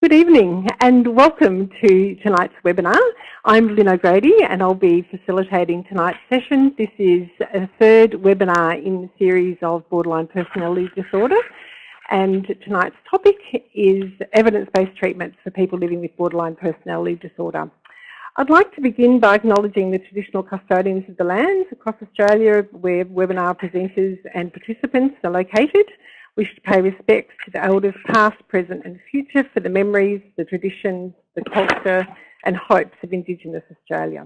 Good evening and welcome to tonight's webinar. I'm Lynn O'Grady and I'll be facilitating tonight's session. This is a third webinar in the series of borderline personality disorder and tonight's topic is evidence-based treatments for people living with borderline personality disorder. I'd like to begin by acknowledging the traditional custodians of the lands across Australia where webinar presenters and participants are located we should pay respects to the elders past, present and future for the memories, the traditions, the culture and hopes of Indigenous Australia.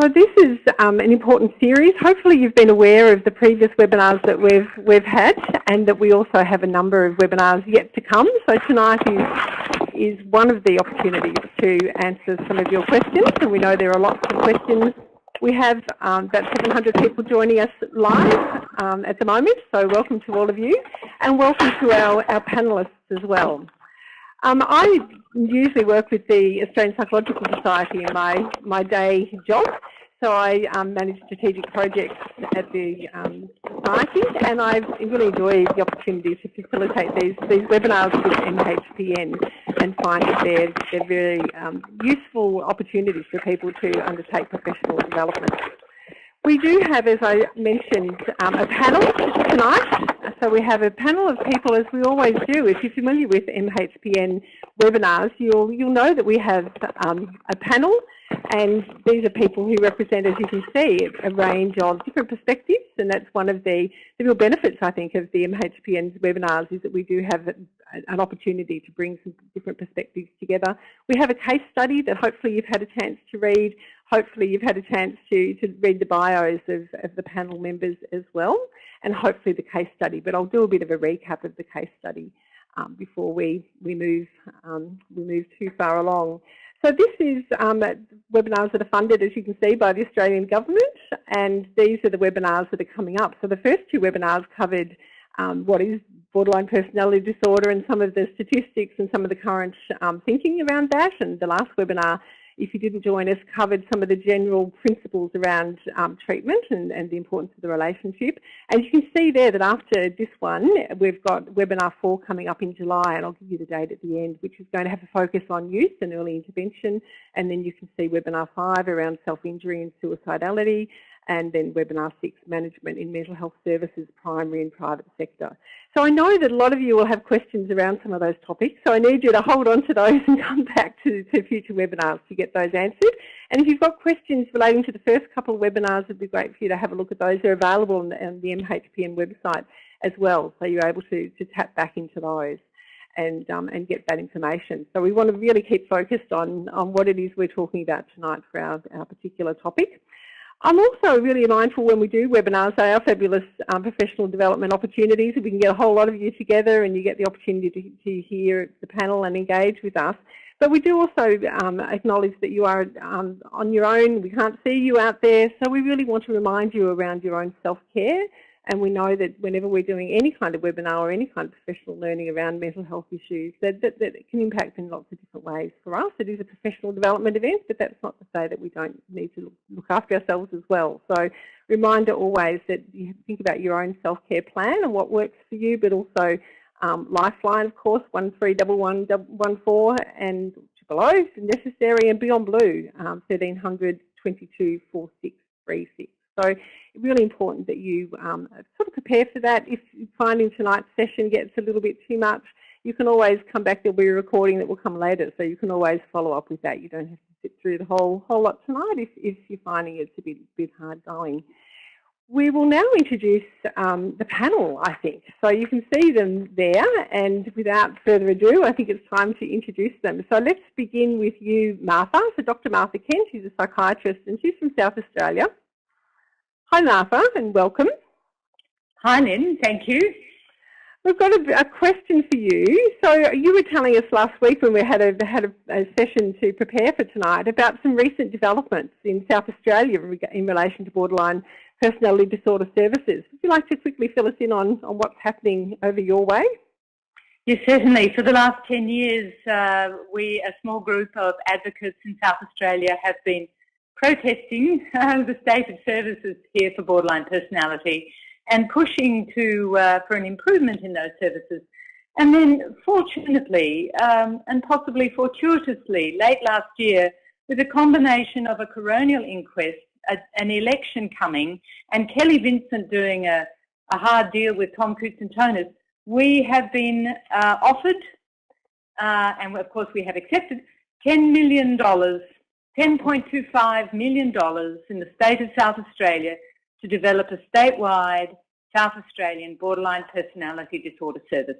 So this is um, an important series. Hopefully you've been aware of the previous webinars that we've, we've had and that we also have a number of webinars yet to come. So tonight is, is one of the opportunities to answer some of your questions and we know there are lots of questions we have um, about 700 people joining us live um, at the moment, so welcome to all of you, and welcome to our, our panellists as well. Um, I usually work with the Australian Psychological Society in my, my day job, so I um, manage strategic projects at the um, and I really enjoy the opportunity to facilitate these these webinars with MHPN, and find that they're they're very um, useful opportunities for people to undertake professional development. We do have, as I mentioned, um, a panel tonight. So we have a panel of people, as we always do. If you're familiar with MHPN webinars, you'll you'll know that we have um, a panel and these are people who represent, as you can see, a range of different perspectives, and that's one of the, the real benefits, I think, of the MHPN's webinars is that we do have an opportunity to bring some different perspectives together. We have a case study that hopefully you've had a chance to read. Hopefully you've had a chance to, to read the bios of, of the panel members as well, and hopefully the case study. But I'll do a bit of a recap of the case study um, before we, we, move, um, we move too far along. So this is um, webinars that are funded, as you can see, by the Australian Government, and these are the webinars that are coming up. So the first two webinars covered um, what is borderline personality disorder and some of the statistics and some of the current um, thinking around that, and the last webinar if you didn't join us, covered some of the general principles around um, treatment and, and, the importance of the relationship. And you can see there that after this one, we've got webinar four coming up in July, and I'll give you the date at the end, which is going to have a focus on youth and early intervention. And then you can see webinar five around self-injury and suicidality, and then webinar six, management in mental health services, primary and private sector. So I know that a lot of you will have questions around some of those topics, so I need you to hold on to those and come back to, to future webinars to get those answered. And if you've got questions relating to the first couple of webinars, it'd be great for you to have a look at those. They're available on the, on the MHPN website as well, so you're able to, to tap back into those and, um, and get that information. So we want to really keep focused on, on what it is we're talking about tonight for our, our particular topic. I'm also really mindful when we do webinars, they are fabulous um, professional development opportunities. We can get a whole lot of you together and you get the opportunity to, to hear the panel and engage with us. But we do also um, acknowledge that you are um, on your own. We can't see you out there. So we really want to remind you around your own self-care and we know that whenever we're doing any kind of webinar or any kind of professional learning around mental health issues, that, that, that it can impact in lots of different ways. For us, it is a professional development event, but that's not to say that we don't need to look after ourselves as well. So reminder always that you think about your own self-care plan and what works for you, but also um, Lifeline, of course, 131114 and below if necessary, and Beyond Blue, um, 1300 22 4636. So really important that you um, sort of prepare for that. If finding tonight's session gets a little bit too much, you can always come back. There'll be a recording that will come later, so you can always follow up with that. You don't have to sit through the whole whole lot tonight if, if you're finding it's a bit, bit hard going. We will now introduce um, the panel, I think. So you can see them there, and without further ado, I think it's time to introduce them. So let's begin with you, Martha. So Dr. Martha Kent, she's a psychiatrist, and she's from South Australia. Hi Martha and welcome. Hi Lynn, thank you. We've got a, a, question for you. So you were telling us last week when we had a had a, a, session to prepare for tonight about some recent developments in South Australia in relation to borderline personality disorder services. Would you like to quickly fill us in on, on what's happening over your way? Yes, certainly. For the last 10 years, uh, we, a small group of advocates in South Australia, have been protesting uh, the state of services here for borderline personality and pushing to uh, for an improvement in those services. And then, fortunately, um, and possibly fortuitously, late last year, with a combination of a coronial inquest, a, an election coming, and Kelly Vincent doing a, a hard deal with Tom Koutsantonis, we have been uh, offered, uh, and of course we have accepted, $10 million, $10.25 million in the state of South Australia to develop a statewide South Australian borderline personality disorder service.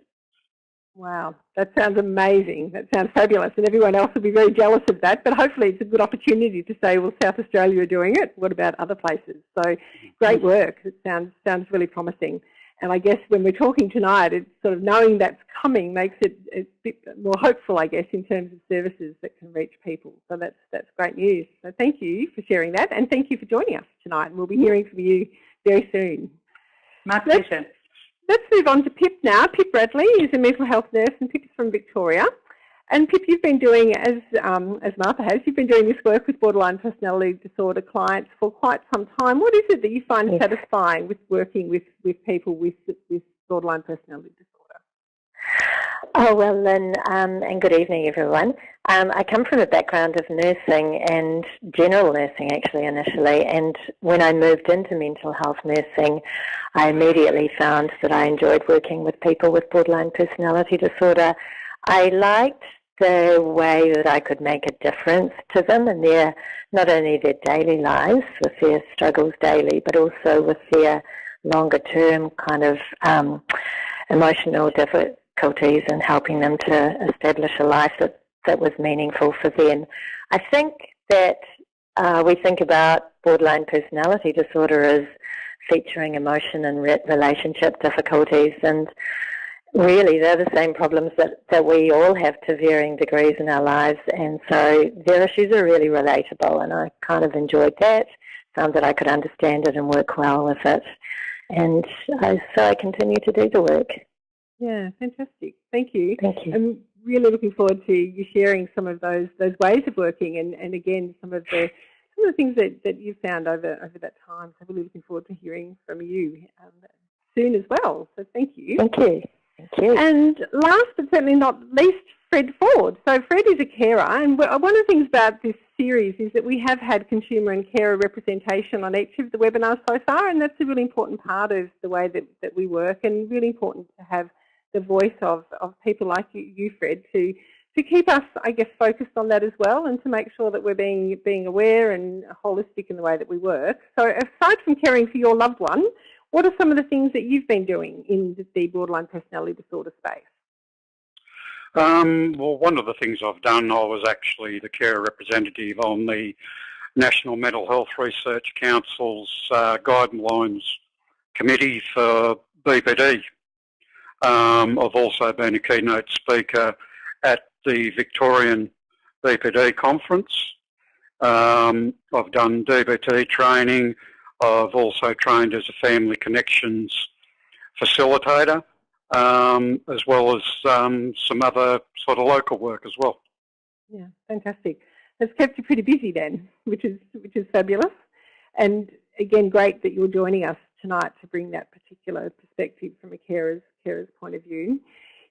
Wow, that sounds amazing. That sounds fabulous. And everyone else will be very jealous of that. But hopefully it's a good opportunity to say, well, South Australia are doing it. What about other places? So great work. It sounds, sounds really promising. And I guess when we're talking tonight, it's sort of knowing that's coming makes it a bit more hopeful, I guess, in terms of services that can reach people. So that's, that's great news. So thank you for sharing that. And thank you for joining us tonight. And we'll be hearing from you very soon. My pleasure. Let's move on to Pip now. Pip Bradley is a mental health nurse and Pip is from Victoria. And Pip, you've been doing, as, um, as Martha has, you've been doing this work with borderline personality disorder clients for quite some time. What is it that you find yes. satisfying with working with, with people with, with borderline personality disorder? Oh, well, Lynn, um, and good evening, everyone. Um, I come from a background of nursing and general nursing, actually, initially. And when I moved into mental health nursing, I immediately found that I enjoyed working with people with borderline personality disorder. I liked the way that I could make a difference to them in their, not only their daily lives with their struggles daily, but also with their longer term kind of um, emotional difficulties difficulties and helping them to establish a life that, that was meaningful for them. I think that uh, we think about borderline personality disorder as featuring emotion and re relationship difficulties and really they're the same problems that, that we all have to varying degrees in our lives and so their issues are really relatable and I kind of enjoyed that, found that I could understand it and work well with it and I, so I continue to do the work. Yeah, fantastic. Thank you. Thank you. I'm really looking forward to you sharing some of those those ways of working and, and again some of the some of the things that, that you've found over over that time. So really looking forward to hearing from you um, soon as well. So thank you. Thank you. And last but certainly not least, Fred Ford. So Fred is a carer, and uh, one of the things about this series is that we have had consumer and carer representation on each of the webinars so far, and that's a really important part of the way that, that we work, and really important to have the voice of, of people like you, you, Fred, to to keep us, I guess, focused on that as well, and to make sure that we're being being aware and holistic in the way that we work. So, aside from caring for your loved one, what are some of the things that you've been doing in the borderline personality disorder space? Um, well, one of the things I've done, I was actually the care representative on the National Mental Health Research Council's uh, guidelines committee for BPD. Um, I've also been a keynote speaker at the Victorian BPD conference. Um, I've done DBT training. I've also trained as a family connections facilitator, um, as well as um, some other sort of local work as well. Yeah, fantastic. That's kept you pretty busy then, which is which is fabulous. And again, great that you're joining us tonight to bring that particular perspective from a carer's carer's point of view.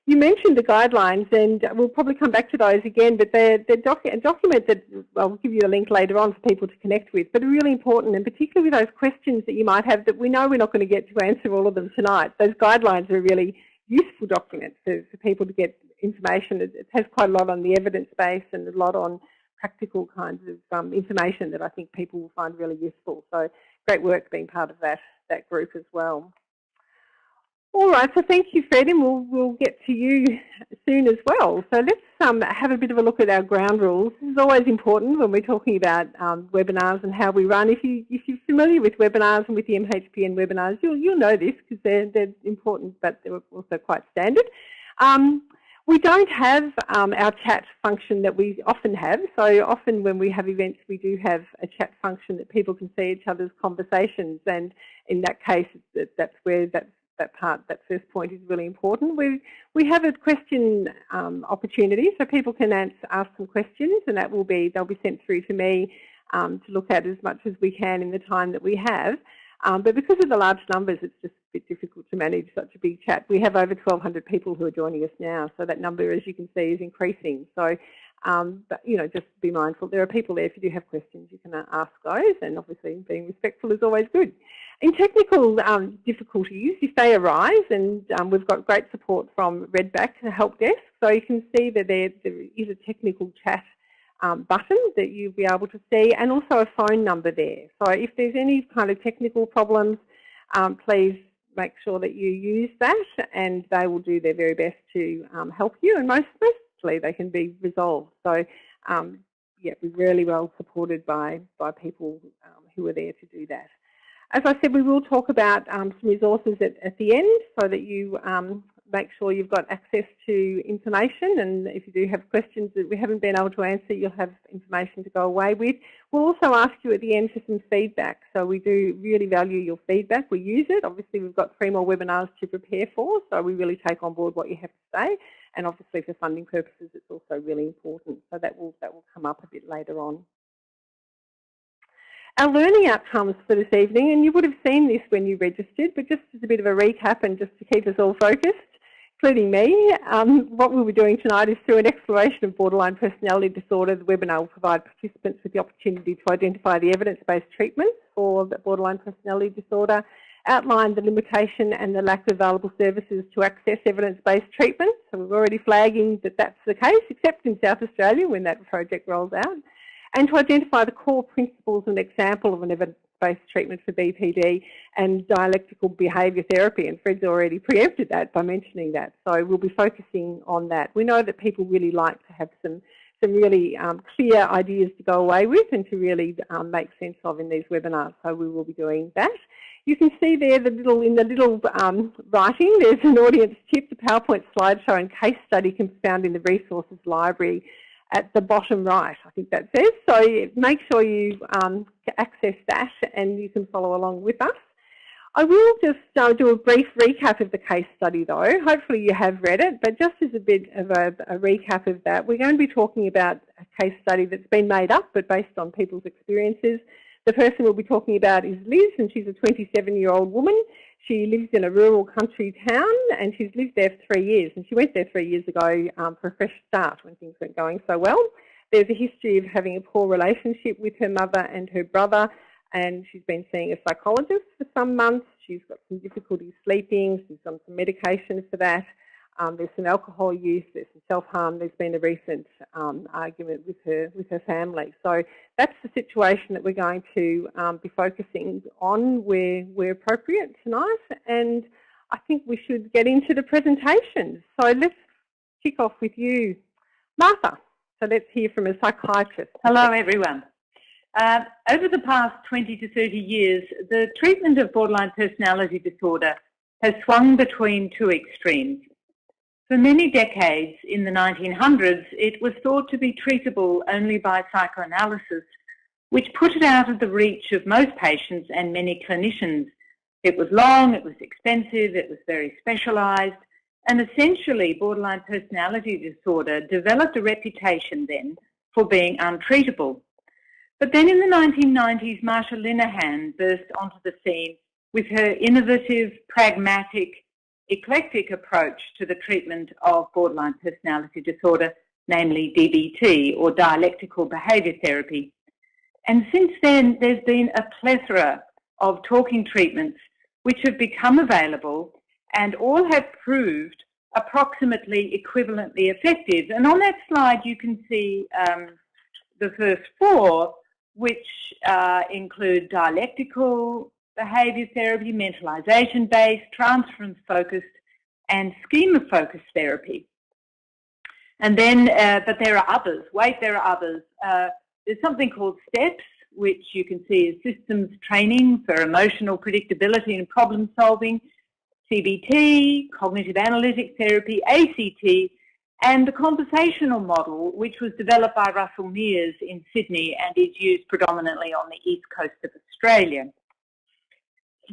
You mentioned the guidelines, and we'll probably come back to those again, but they're, they're docu a document that I'll give you a link later on for people to connect with, but are really important, and particularly with those questions that you might have that we know we're not going to get to answer all of them tonight. Those guidelines are a really useful document for, for people to get information. It, it, has quite a lot on the evidence base and a lot on practical kinds of um, information that I think people will find really useful. So great work being part of that, that group as well. All right, so thank you, Fred, and we'll, we'll get to you soon as well. So let's um, have a bit of a look at our ground rules. This is always important when we're talking about um, webinars and how we run. If, you, if you're familiar with webinars and with the MHPN webinars, you'll, you'll know this because they're, they're important, but they're also quite standard. Um, we don't have um, our chat function that we often have. So often when we have events, we do have a chat function that people can see each other's conversations. And in that case, that's where that's that part, that first point is really important. We, we have a question um, opportunity so people can ask some questions and that will be, they'll be sent through to me um, to look at as much as we can in the time that we have. Um, but because of the large numbers, it's just a bit difficult to manage such a big chat. We have over 1,200 people who are joining us now, so that number, as you can see, is increasing. So, um, but, you know, just be mindful. There are people there. If you do have questions, you can uh, ask those, and obviously being respectful is always good. In technical um, difficulties, if they arise, and um, we've got great support from Redback, help desk, so you can see that there, there is a technical chat um, button that you'll be able to see and also a phone number there. So if there's any kind of technical problems, um, please make sure that you use that and they will do their very best to um, help you and most, they can be resolved. So um, yeah, we're really well supported by, by people um, who are there to do that. As I said, we will talk about um, some resources at, at, the end so that you make sure you've got access to information and if you do have questions that we haven't been able to answer, you'll have information to go away with. We'll also ask you at the end for some feedback. So we do really value your feedback. We use it. Obviously, we've got three more webinars to prepare for, so we really take on board what you have to say. And obviously, for funding purposes, it's also really important. So that will, that will come up a bit later on. Our learning outcomes for this evening, and you would have seen this when you registered, but just as a bit of a recap and just to keep us all focused, including me. Um, what we'll be doing tonight is through an exploration of borderline personality disorder, the webinar will provide participants with the opportunity to identify the evidence-based treatments for borderline personality disorder, outline the limitation and the lack of available services to access evidence-based treatment. So we're already flagging that that's the case, except in South Australia when that project rolls out. And to identify the core principles and example of an evidence based treatment for BPD and dialectical behaviour therapy. And Fred's already preempted that by mentioning that. So we'll be focusing on that. We know that people really like to have some some really um, clear ideas to go away with and to really um, make sense of in these webinars. So we will be doing that. You can see there the little in the little um, writing, there's an audience tip, the PowerPoint slideshow and case study can be found in the resources library at the bottom right, I think that says. So make sure you um, access that and you can follow along with us. I will just uh, do a brief recap of the case study though. Hopefully you have read it, but just as a bit of a, a, recap of that, we're going to be talking about a case study that's been made up but based on people's experiences. The person we'll be talking about is Liz and she's a 27 year old woman. She lives in a rural country town and she's lived there for three years. And she went there three years ago um, for a fresh start when things weren't going so well. There's a history of having a poor relationship with her mother and her brother and she's been seeing a psychologist for some months. She's got some difficulty sleeping. She's on some medication for that. Um, there's some alcohol use, there's some self-harm. There's been a recent um, argument with her with her family. So that's the situation that we're going to um, be focusing on where where appropriate tonight. And I think we should get into the presentation. So let's kick off with you, Martha. So let's hear from a psychiatrist. Hello, everyone. Uh, over the past 20 to 30 years, the treatment of borderline personality disorder has swung between two extremes. For many decades in the 1900s, it was thought to be treatable only by psychoanalysis, which put it out of the reach of most patients and many clinicians. It was long, it was expensive, it was very specialised, and essentially borderline personality disorder developed a reputation then for being untreatable. But then in the 1990s, Marsha Linehan burst onto the scene with her innovative, pragmatic, eclectic approach to the treatment of borderline personality disorder, namely DBT or dialectical behaviour therapy. And since then, there's been a plethora of talking treatments which have become available and all have proved approximately equivalently effective. And on that slide, you can see um, the first four, which uh, include dialectical behaviour therapy, mentalization-based, transference-focused, and schema-focused therapy. And then, uh, but there are others. Wait, there are others. Uh, there's something called STEPS, which you can see is systems training for emotional predictability and problem solving, CBT, cognitive analytic therapy, ACT, and the conversational model, which was developed by Russell Meares in Sydney and is used predominantly on the east coast of Australia.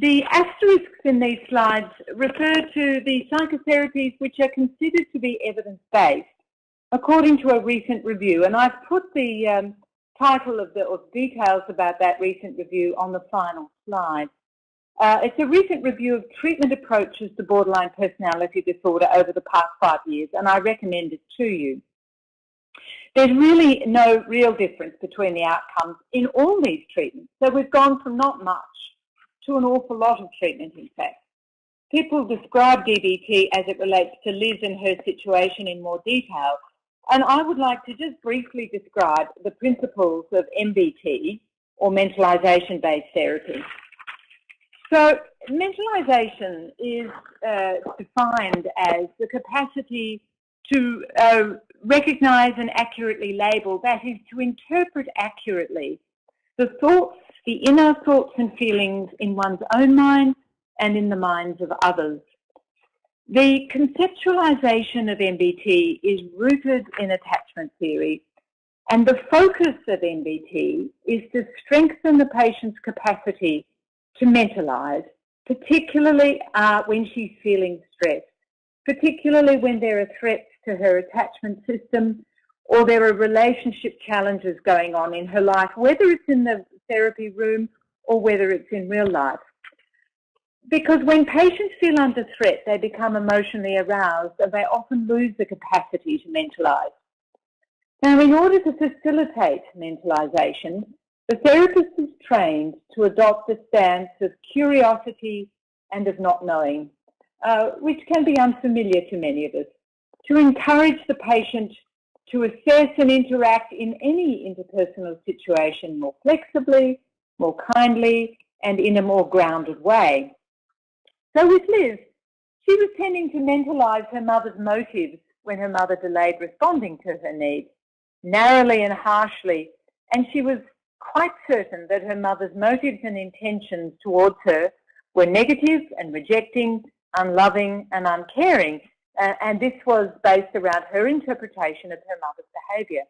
The asterisks in these slides refer to the psychotherapies which are considered to be evidence-based, according to a recent review. And I've put the um, title of the or details about that recent review on the final slide. Uh, it's a recent review of treatment approaches to borderline personality disorder over the past five years, and I recommend it to you. There's really no real difference between the outcomes in all these treatments. So we've gone from not much to an awful lot of treatment, in fact. People describe DBT as it relates to Liz and her situation in more detail, and I would like to just briefly describe the principles of MBT, or mentalisation-based therapy. So mentalisation is uh, defined as the capacity to uh, recognise and accurately label, that is to interpret accurately the thoughts, the inner thoughts and feelings in one's own mind and in the minds of others. The conceptualization of MBT is rooted in attachment theory and the focus of MBT is to strengthen the patient's capacity to mentalise, particularly uh, when she's feeling stressed, particularly when there are threats to her attachment system or there are relationship challenges going on in her life, whether it's in the therapy room or whether it's in real life. Because when patients feel under threat, they become emotionally aroused and they often lose the capacity to mentalise. Now, in order to facilitate mentalisation, the therapist is trained to adopt a stance of curiosity and of not knowing, uh, which can be unfamiliar to many of us to encourage the patient to assess and interact in any interpersonal situation more flexibly, more kindly, and in a more grounded way. So with Liz, she was tending to mentalise her mother's motives when her mother delayed responding to her needs, narrowly and harshly, and she was quite certain that her mother's motives and intentions towards her were negative and rejecting, unloving and uncaring, uh, and this was based around her interpretation of her mother's behaviour.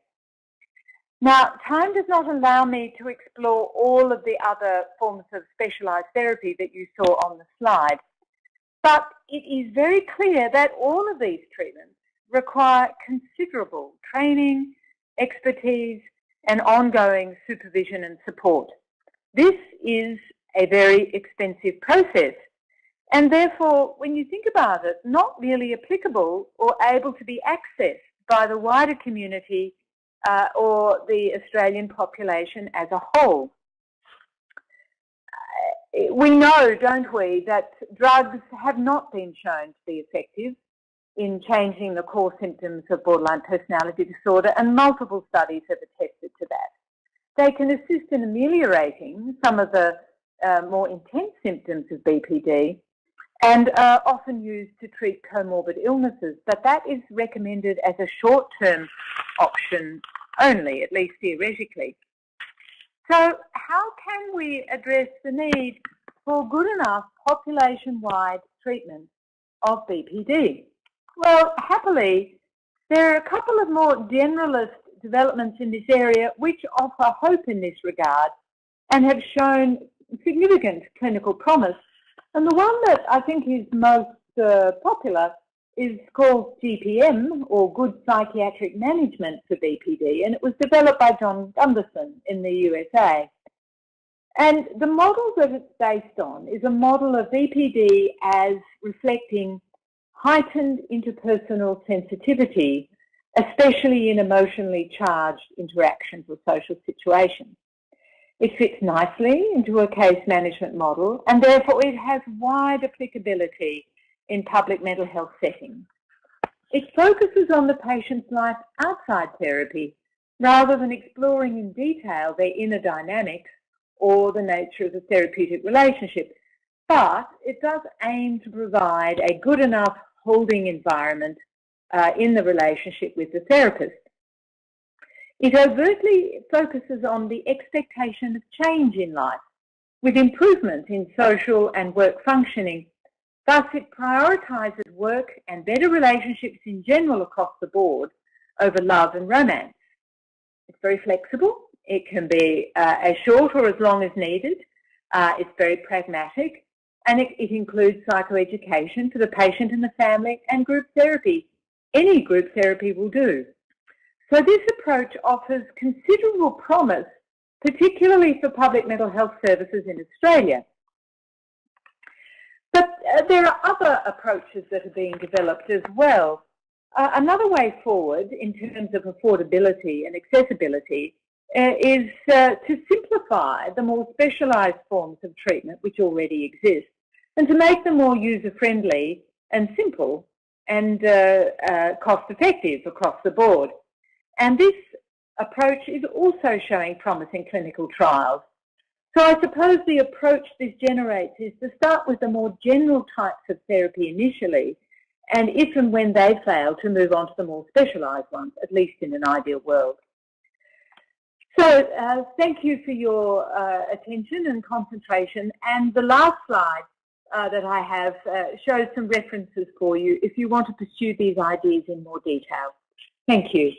Now, time does not allow me to explore all of the other forms of specialised therapy that you saw on the slide, but it is very clear that all of these treatments require considerable training, expertise, and ongoing supervision and support. This is a very expensive process and therefore, when you think about it, not really applicable or able to be accessed by the wider community uh, or the Australian population as a whole. Uh, we know, don't we, that drugs have not been shown to be effective in changing the core symptoms of borderline personality disorder, and multiple studies have attested to that. They can assist in ameliorating some of the uh, more intense symptoms of BPD, and are often used to treat comorbid illnesses, but that is recommended as a short-term option only, at least theoretically. So how can we address the need for good enough population-wide treatment of BPD? Well, happily, there are a couple of more generalist developments in this area which offer hope in this regard and have shown significant clinical promise and the one that I think is most uh, popular is called GPM, or Good Psychiatric Management for BPD, and it was developed by John Gunderson in the USA. And the model that it's based on is a model of BPD as reflecting heightened interpersonal sensitivity, especially in emotionally charged interactions or social situations. It fits nicely into a case management model and therefore it has wide applicability in public mental health settings. It focuses on the patient's life outside therapy rather than exploring in detail their inner dynamics or the nature of the therapeutic relationship. But it does aim to provide a good enough holding environment uh, in the relationship with the therapist. It overtly focuses on the expectation of change in life, with improvement in social and work functioning. Thus, it prioritises work and better relationships in general across the board over love and romance. It's very flexible. It can be uh, as short or as long as needed. Uh, it's very pragmatic and it, it includes psychoeducation for the patient and the family and group therapy. Any group therapy will do. So this approach offers considerable promise, particularly for public mental health services in Australia. But uh, there are other approaches that are being developed as well. Uh, another way forward in terms of affordability and accessibility uh, is uh, to simplify the more specialised forms of treatment which already exist and to make them more user-friendly and simple and uh, uh, cost-effective across the board. And this approach is also showing promise in clinical trials. So I suppose the approach this generates is to start with the more general types of therapy initially, and if and when they fail, to move on to the more specialised ones, at least in an ideal world. So uh, thank you for your uh, attention and concentration. And the last slide uh, that I have uh, shows some references for you if you want to pursue these ideas in more detail. Thank you.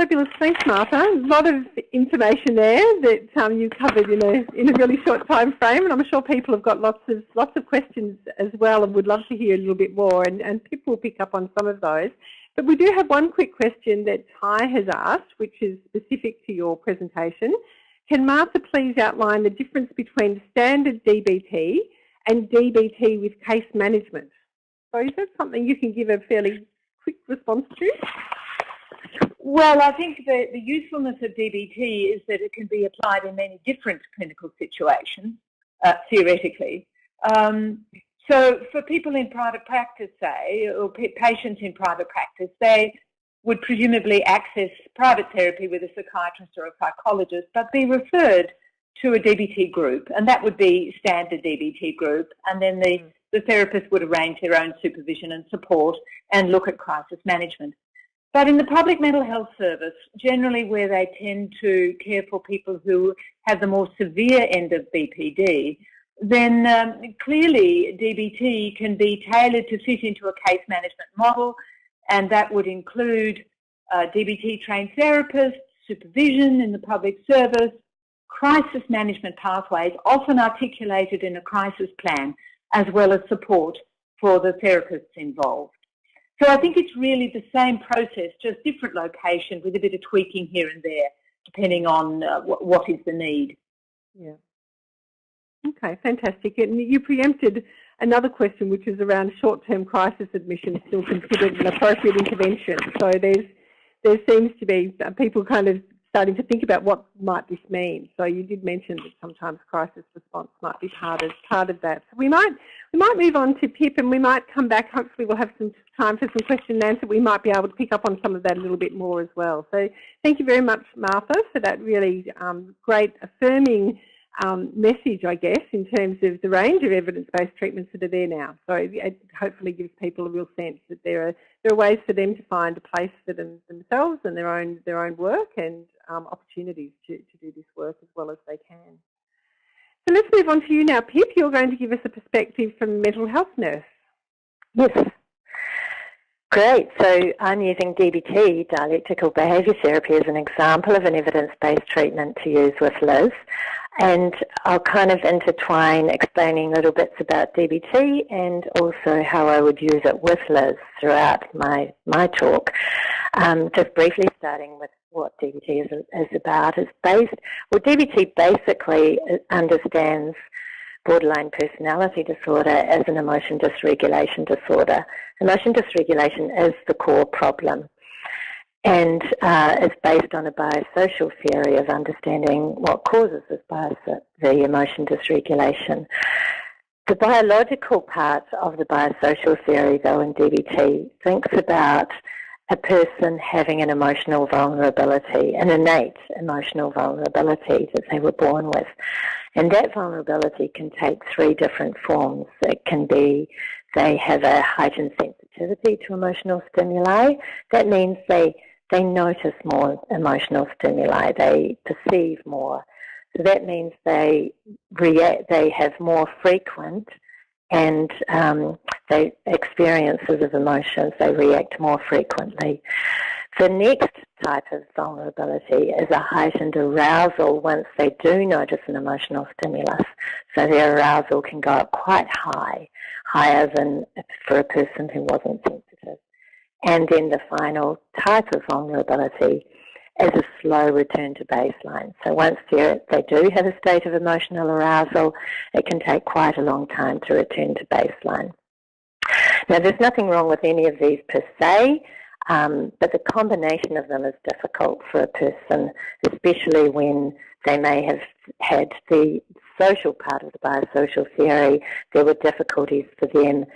Fabulous, thanks Martha. A lot of information there that um, you covered in a in a really short time frame, and I'm sure people have got lots of lots of questions as well, and would love to hear a little bit more. And, and people will pick up on some of those. But we do have one quick question that Ty has asked, which is specific to your presentation. Can Martha please outline the difference between standard DBT and DBT with case management? So is that something you can give a fairly quick response to? Well, I think the, the usefulness of DBT is that it can be applied in many different clinical situations, uh, theoretically. Um, so for people in private practice, say, or patients in private practice, they would presumably access private therapy with a psychiatrist or a psychologist, but be referred to a DBT group, and that would be standard DBT group, and then the, the therapist would arrange their own supervision and support and look at crisis management. But in the public mental health service, generally where they tend to care for people who have the more severe end of BPD, then um, clearly DBT can be tailored to fit into a case management model, and that would include uh, DBT trained therapists, supervision in the public service, crisis management pathways, often articulated in a crisis plan, as well as support for the therapists involved. So I think it's really the same process, just different location with a bit of tweaking here and there, depending on uh, what is the need. Yeah. Okay, fantastic. And you preempted another question, which is around short-term crisis admission still considered an appropriate intervention. So there's there seems to be uh, people kind of starting to think about what might this mean. So you did mention that sometimes crisis response might be part of part of that. So we might we might move on to Pip and we might come back. Hopefully we'll have some time for some question and answer. We might be able to pick up on some of that a little bit more as well. So thank you very much, Martha, for that really um, great affirming um, message, I guess, in terms of the range of evidence-based treatments that are there now. So it hopefully gives people a real sense that there are there are ways for them to find a place for them, themselves and their own their own work and um, opportunities to, to do this work as well as they can. So let's move on to you now, Pip. You're going to give us a perspective from mental health nurse. Yes. Great. So I'm using DBT, dialectical behaviour therapy, as an example of an evidence-based treatment to use with Liz. And I'll kind of intertwine explaining little bits about DBT and also how I would use it with Liz throughout my, my talk. Um, just briefly starting with what DBT is, is about is based, well DBT basically understands borderline personality disorder as an emotion dysregulation disorder. Emotion dysregulation is the core problem and uh, is based on a biosocial theory of understanding what causes this bios the emotion dysregulation. The biological part of the biosocial theory, though, in DBT, thinks about a person having an emotional vulnerability, an innate emotional vulnerability that they were born with. And that vulnerability can take three different forms. It can be they have a heightened sensitivity to emotional stimuli. That means they, they notice more emotional stimuli. They perceive more. So that means they react, they have more frequent and um, they experiences of emotions, they react more frequently. The next type of vulnerability is a heightened arousal once they do notice an emotional stimulus. So their arousal can go up quite high, higher than for a person who wasn't. And then the final type of vulnerability as a slow return to baseline. So once they do have a state of emotional arousal, it can take quite a long time to return to baseline. Now, there's nothing wrong with any of these per se, um, but the combination of them is difficult for a person, especially when they may have had the social part of the biosocial theory. There were difficulties for them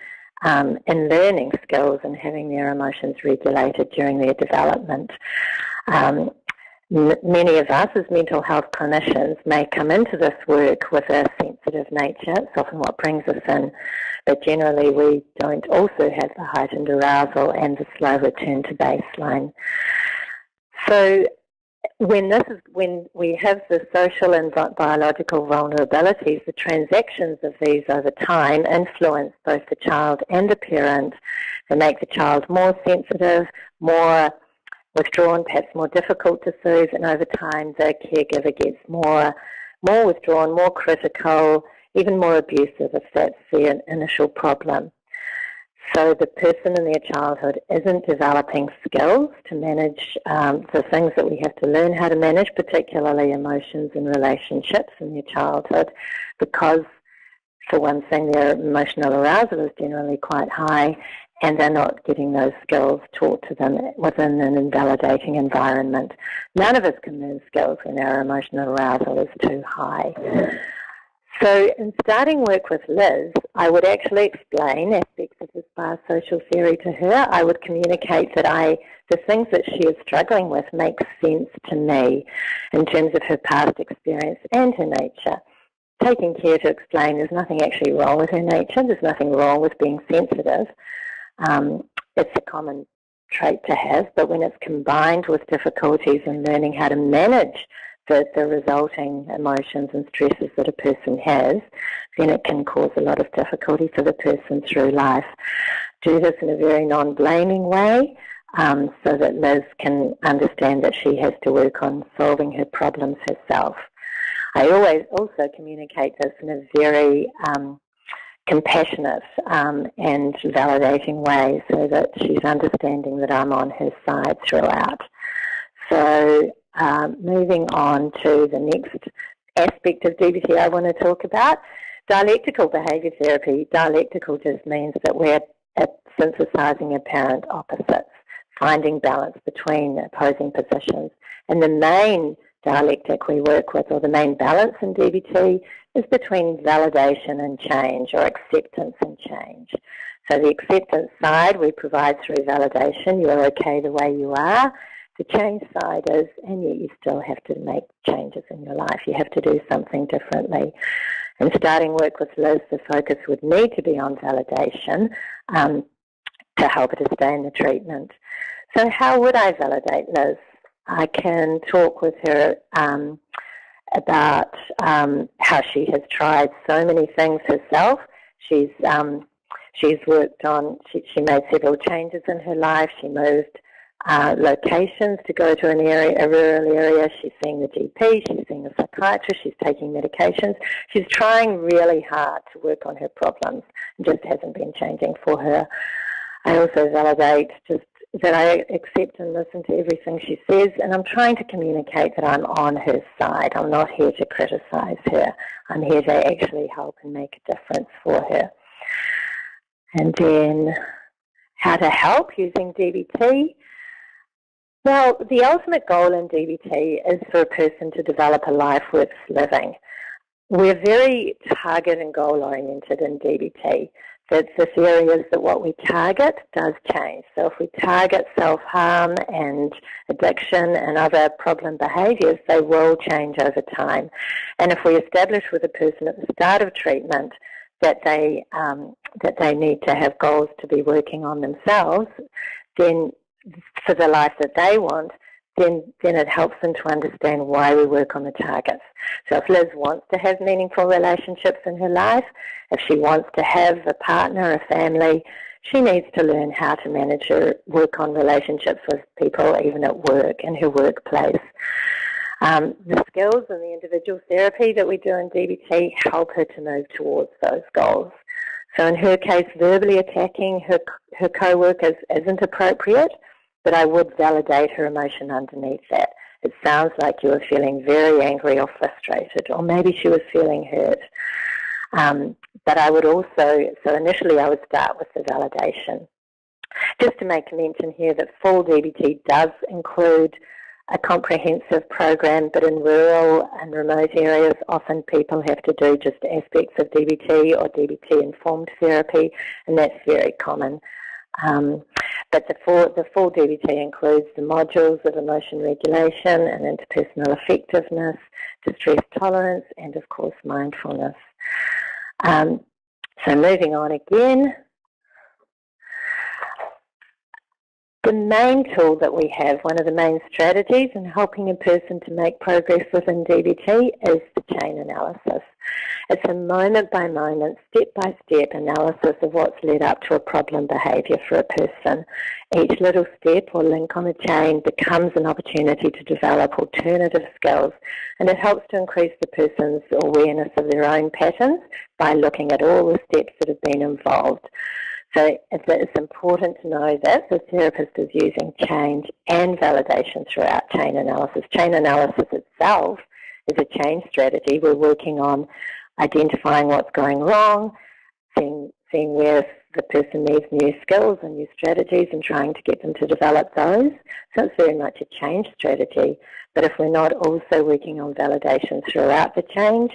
um, in learning skills and having their emotions regulated during their development. Um, many of us as mental health clinicians may come into this work with a sensitive nature. It's often what brings us in. But generally we don't also have the heightened arousal and the slow return to baseline. So when this is when we have the social and biological vulnerabilities, the transactions of these over time influence both the child and the parent. They make the child more sensitive, more withdrawn, perhaps more difficult to soothe, and over time the caregiver gets more, more withdrawn, more critical, even more abusive if that's the initial problem. So the person in their childhood isn't developing skills to manage um, the things that we have to learn how to manage, particularly emotions and relationships in their childhood, because for one thing, their emotional arousal is generally quite high, and they're not getting those skills taught to them within an invalidating environment. None of us can learn skills when our emotional arousal is too high. So in starting work with Liz, I would actually explain aspects of this biosocial theory to her. I would communicate that I, the things that she is struggling with make sense to me in terms of her past experience and her nature. Taking care to explain there's nothing actually wrong with her nature, there's nothing wrong with being sensitive. Um, it's a common trait to have, but when it's combined with difficulties in learning how to manage the, the resulting emotions and stresses that a person has, then it can cause a lot of difficulty for the person through life. Do this in a very non-blaming way um, so that Liz can understand that she has to work on solving her problems herself. I always also communicate this in a very um, compassionate um, and validating way so that she's understanding that I'm on her side throughout. So um, moving on to the next aspect of DBT I want to talk about, dialectical behaviour therapy. Dialectical just means that we're synthesizing apparent opposites, finding balance between opposing positions. And the main dialectic we work with, or the main balance in DBT, is between validation and change, or acceptance and change. So the acceptance side we provide through validation, you're okay the way you are. The change side is, and yet you still have to make changes in your life. You have to do something differently. And starting work with Liz, the focus would need to be on validation um, to help her to stay in the treatment. So how would I validate Liz? I can talk with her um, about um, how she has tried so many things herself. She's um, she's worked on. She, she made several changes in her life. She moved uh, locations to go to an area, a rural area. She's seeing the GP. She's seeing a psychiatrist. She's taking medications. She's trying really hard to work on her problems. It just hasn't been changing for her. I also validate just that I accept and listen to everything she says, and I'm trying to communicate that I'm on her side. I'm not here to criticize her. I'm here to actually help and make a difference for her. And then how to help using DBT. Well, the ultimate goal in DBT is for a person to develop a life worth living. We're very target and goal oriented in DBT that the theory is that what we target does change. So if we target self-harm and addiction and other problem behaviours, they will change over time. And if we establish with a person at the start of treatment that they um, that they need to have goals to be working on themselves, then for the life that they want, then, then it helps them to understand why we work on the targets. So if Liz wants to have meaningful relationships in her life, if she wants to have a partner, a family, she needs to learn how to manage her work on relationships with people, even at work, in her workplace. Um, the skills and the individual therapy that we do in DBT help her to move towards those goals. So in her case, verbally attacking her, her co-workers isn't appropriate but I would validate her emotion underneath that. it sounds like you were feeling very angry or frustrated, or maybe she was feeling hurt. Um, but I would also, so initially I would start with the validation. Just to make a mention here that full DBT does include a comprehensive program, but in rural and remote areas, often people have to do just aspects of DBT or DBT-informed therapy, and that's very common. Um, but the full, the full DBT includes the modules of emotion regulation and interpersonal effectiveness, distress tolerance, and of course mindfulness. Um, so moving on again, The main tool that we have, one of the main strategies in helping a person to make progress within DBT is the chain analysis. It's a moment-by-moment, step-by-step analysis of what's led up to a problem behaviour for a person. Each little step or link on the chain becomes an opportunity to develop alternative skills and it helps to increase the person's awareness of their own patterns by looking at all the steps that have been involved. So it's important to know that the therapist is using change and validation throughout chain analysis. Chain analysis itself is a change strategy. We're working on identifying what's going wrong, seeing, seeing where the person needs new skills and new strategies and trying to get them to develop those. So it's very much a change strategy. But if we're not also working on validation throughout the change,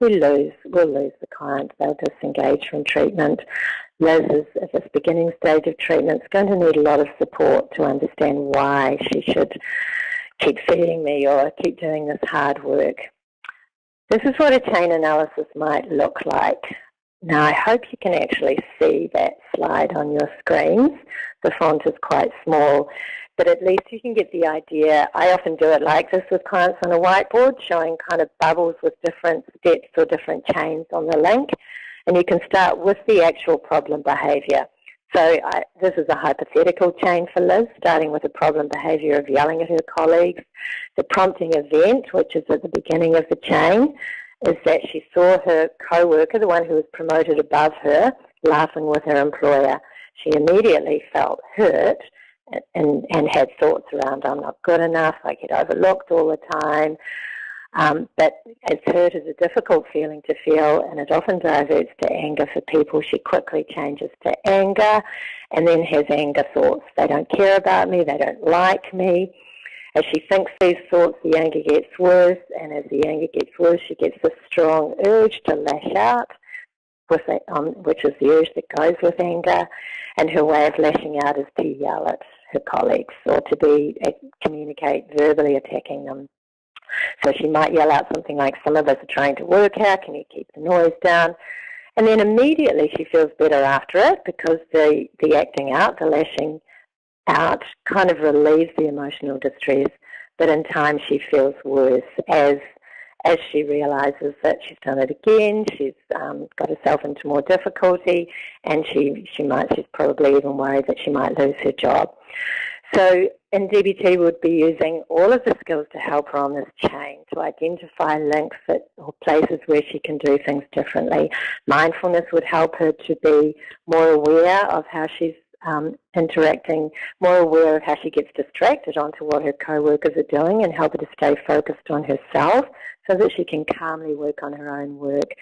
we lose, we'll lose the client. They'll disengage from treatment. Liz is at this beginning stage of treatment is going to need a lot of support to understand why she should keep feeding me or keep doing this hard work. This is what a chain analysis might look like. Now I hope you can actually see that slide on your screens. The font is quite small, but at least you can get the idea. I often do it like this with clients on a whiteboard, showing kind of bubbles with different steps or different chains on the link and you can start with the actual problem behaviour. So I, this is a hypothetical chain for Liz, starting with the problem behaviour of yelling at her colleagues. The prompting event, which is at the beginning of the chain, is that she saw her co-worker, the one who was promoted above her, laughing with her employer. She immediately felt hurt and, and had thoughts around, I'm not good enough, I get overlooked all the time, um, but as hurt is a difficult feeling to feel and it often diverts to anger for people. She quickly changes to anger and then has anger thoughts. They don't care about me, they don't like me. As she thinks these thoughts, the anger gets worse, and as the anger gets worse, she gets a strong urge to lash out, um, which is the urge that goes with anger, and her way of lashing out is to yell at her colleagues or to be uh, communicate verbally attacking them. So she might yell out something like, some of us are trying to work here, can you keep the noise down? And then immediately she feels better after it because the, the acting out, the lashing out kind of relieves the emotional distress, but in time she feels worse as as she realizes that she's done it again, she's um, got herself into more difficulty, and she, she might, she's probably even worried that she might lose her job. So in DBT would be using all of the skills to help her on this chain to identify links that, or places where she can do things differently. Mindfulness would help her to be more aware of how she's um, interacting, more aware of how she gets distracted onto what her co-workers are doing and help her to stay focused on herself so that she can calmly work on her own work.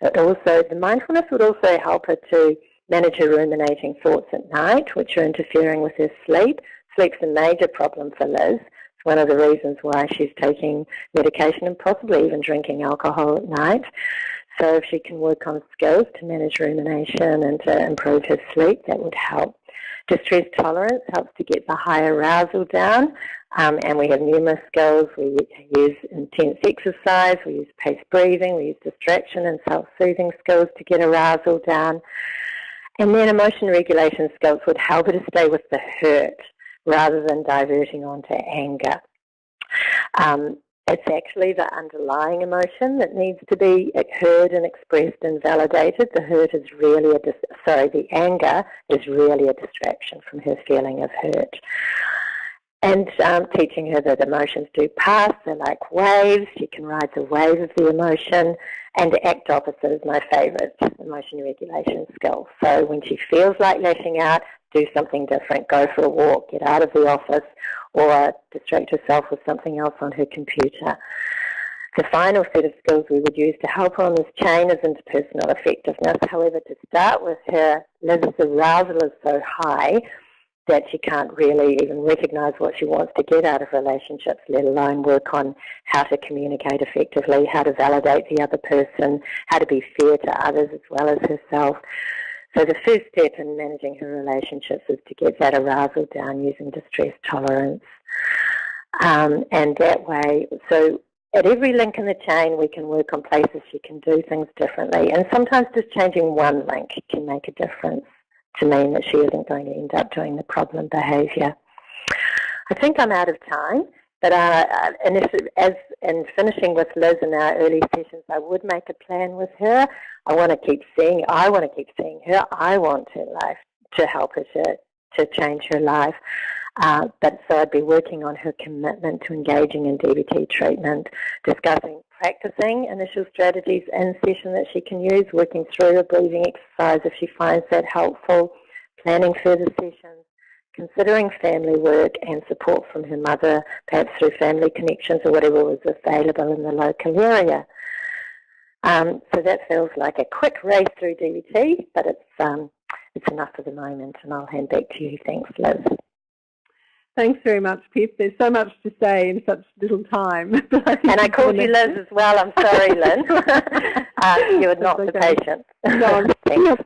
It also, the mindfulness would also help her to manage her ruminating thoughts at night, which are interfering with her sleep, Sleep's a major problem for Liz. It's one of the reasons why she's taking medication and possibly even drinking alcohol at night. So if she can work on skills to manage rumination and to improve her sleep, that would help. Distress tolerance helps to get the high arousal down. Um, and we have numerous skills. We use intense exercise, we use paced breathing, we use distraction and self-soothing skills to get arousal down. And then emotion regulation skills would help her to stay with the hurt rather than diverting onto anger. Um, it's actually the underlying emotion that needs to be heard and expressed and validated. The hurt is really a, sorry, the anger is really a distraction from her feeling of hurt. And um, teaching her that emotions do pass, they're like waves, she can ride the wave of the emotion, and act opposite is my favourite emotion regulation skill. So when she feels like lashing out, do something different, go for a walk, get out of the office, or distract herself with something else on her computer. The final set of skills we would use to help her on this chain is interpersonal effectiveness. However, to start with her, Liz's arousal is so high that she can't really even recognise what she wants to get out of relationships, let alone work on how to communicate effectively, how to validate the other person, how to be fair to others as well as herself. So the first step in managing her relationships is to get that arousal down using distress tolerance. Um, and that way, so at every link in the chain, we can work on places she can do things differently. And sometimes just changing one link can make a difference to mean that she isn't going to end up doing the problem behaviour. I think I'm out of time, but uh, and if, as in finishing with Liz in our early sessions, I would make a plan with her. I want to keep seeing. I want to keep seeing her. I want her life to help her to to change her life. But so I'd be working on her commitment to engaging in DBT treatment, discussing practicing initial strategies in session that she can use, working through a breathing exercise if she finds that helpful, planning further sessions, considering family work and support from her mother, perhaps through family connections or whatever was available in the local area. Um, so that feels like a quick race through DBT, but it's, um, it's enough for the moment, and I'll hand back to you. Thanks, Liz. Thanks very much, Pip. There's so much to say in such little time. and I called you Liz as well. I'm sorry, Lynn. uh, you are not okay. the patient. no,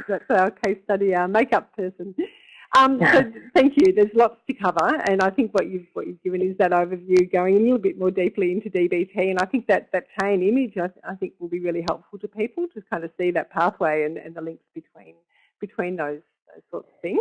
that's our case study, our makeup person. Um, so thank you. There's lots to cover, and I think what you've what you've given is that overview, going a little bit more deeply into DBT, and I think that that chain image, I, I think, will be really helpful to people to kind of see that pathway and, and the links between between those those sorts of things.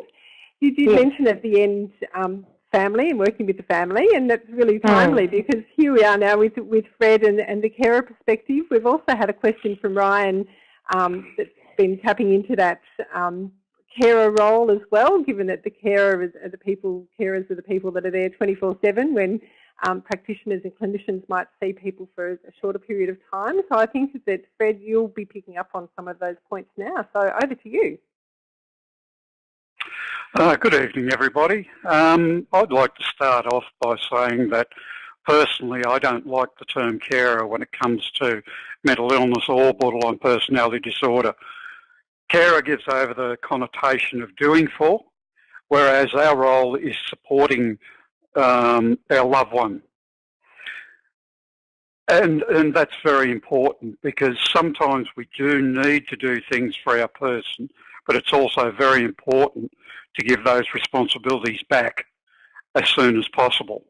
You did yes. mention at the end um, family and working with the family, and that's really hmm. timely mm. because here we are now with with Fred and, and the carer perspective. We've also had a question from Ryan um, that's been tapping into that um, carer role as well, given that the carer are the people, carers are the people that are there 24/7 when um, practitioners and clinicians might see people for a shorter period of time. So I think that Fred, you'll be picking up on some of those points now. So over to you. Uh, good evening, everybody. Um, I'd like to start off by saying that personally, I don't like the term carer when it comes to mental illness or borderline personality disorder. Carer gives over the connotation of doing for, whereas our role is supporting um, our loved one. And, and that's very important because sometimes we do need to do things for our person, but it's also very important to give those responsibilities back as soon as possible.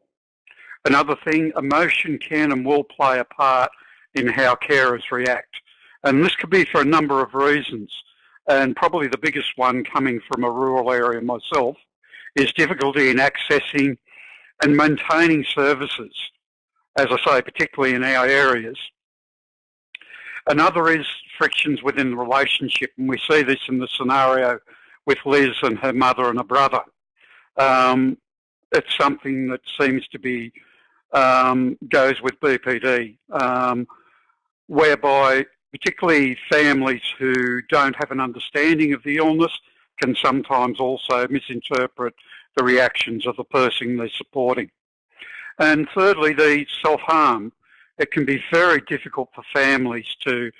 Another thing, emotion can and will play a part in how carers react. And this could be for a number of reasons. And probably the biggest one coming from a rural area myself is difficulty in accessing and maintaining services, as I say, particularly in our areas. Another is frictions within the relationship, and we see this in the scenario with Liz and her mother and a brother. Um, it's something that seems to be um, goes with BPD, um, whereby particularly families who don't have an understanding of the illness can sometimes also misinterpret the reactions of the person they're supporting. And thirdly, the self-harm. It can be very difficult for families to,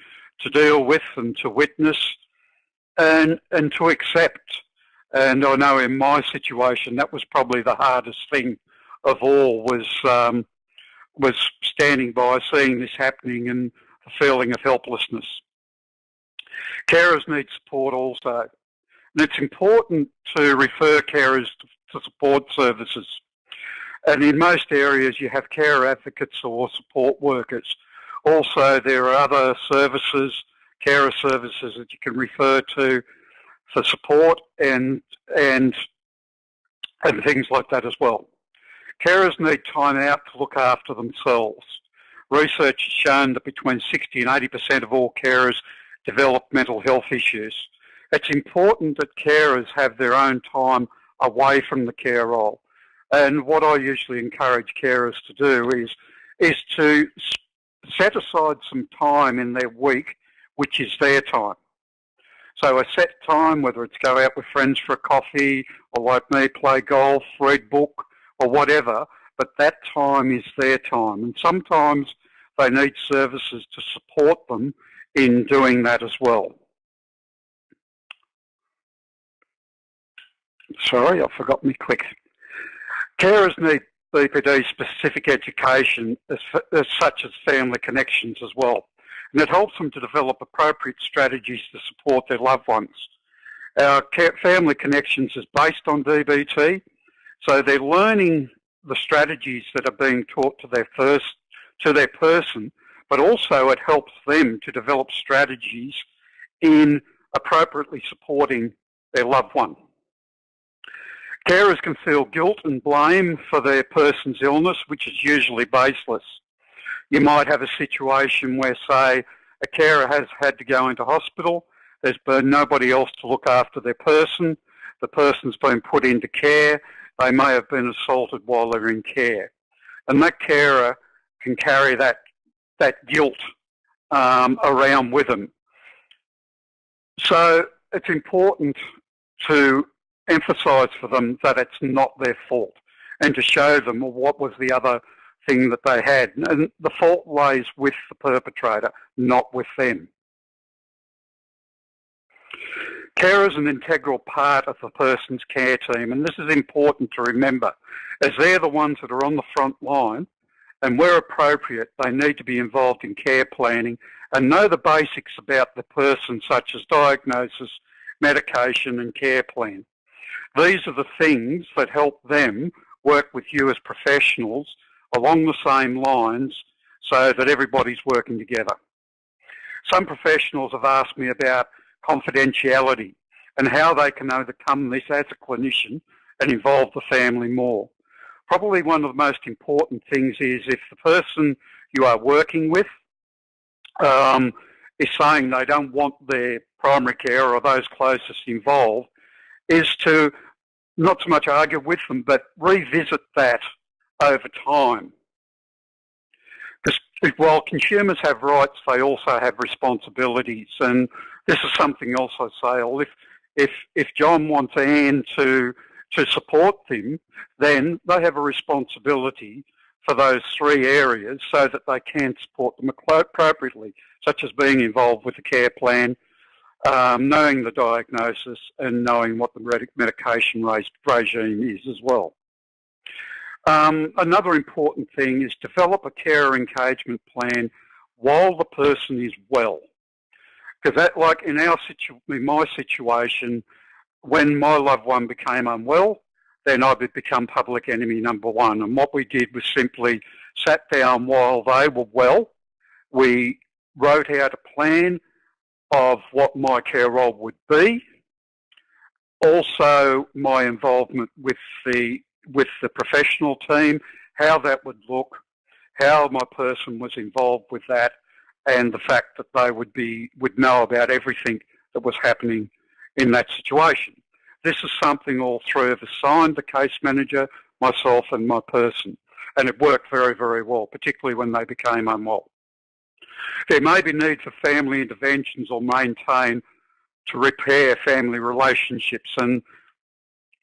to deal with and to witness and, and to accept. And I know in my situation, that was probably the hardest thing of all was, um, was standing by, seeing this happening and a feeling of helplessness. Carers need support also. And it's important to refer carers to, to support services. And in most areas you have care advocates or support workers. Also there are other services carer services that you can refer to for support and and and things like that as well. Carers need time out to look after themselves. Research has shown that between 60 and 80% of all carers develop mental health issues. It's important that carers have their own time away from the care role. And what I usually encourage carers to do is, is to set aside some time in their week, which is their time. So a set time, whether it's go out with friends for a coffee or like me, play golf, read book or whatever, but that time is their time. And sometimes they need services to support them in doing that as well. Sorry, I forgot me click. Carers need BPD specific education as, as such as family connections as well. And it helps them to develop appropriate strategies to support their loved ones. Our family connections is based on DBT, so they're learning the strategies that are being taught to their first to their person, but also it helps them to develop strategies in appropriately supporting their loved one. Carers can feel guilt and blame for their person's illness, which is usually baseless. You might have a situation where, say, a carer has had to go into hospital, there's been nobody else to look after their person, the person's been put into care, they may have been assaulted while they're in care. And that carer can carry that, that guilt um, around with them. So it's important to emphasise for them that it's not their fault and to show them what was the other thing that they had. And the fault lays with the perpetrator, not with them. Care is an integral part of the person's care team, and this is important to remember, as they're the ones that are on the front line, and where appropriate, they need to be involved in care planning and know the basics about the person, such as diagnosis, medication, and care plan. These are the things that help them work with you as professionals along the same lines so that everybody's working together. Some professionals have asked me about confidentiality and how they can overcome this as a clinician and involve the family more. Probably one of the most important things is if the person you are working with um, is saying they don't want their primary care or those closest involved, is to not so much argue with them, but revisit that over time. Because while consumers have rights, they also have responsibilities. And this is something else I say. Well, if, if, if John wants Anne to, to support them, then they have a responsibility for those three areas so that they can support them appropriately, such as being involved with the care plan, um, knowing the diagnosis and knowing what the medication regime is as well. Um, another important thing is develop a care engagement plan while the person is well. Because that, like in our situ in my situation, when my loved one became unwell, then I would become public enemy number one. And what we did was simply sat down while they were well. We wrote out a plan of what my care role would be. Also, my involvement with the with the professional team, how that would look, how my person was involved with that, and the fact that they would be would know about everything that was happening in that situation. This is something all three of us signed, the case manager, myself and my person. And it worked very, very well, particularly when they became unwell. There may be need for family interventions or maintain to repair family relationships and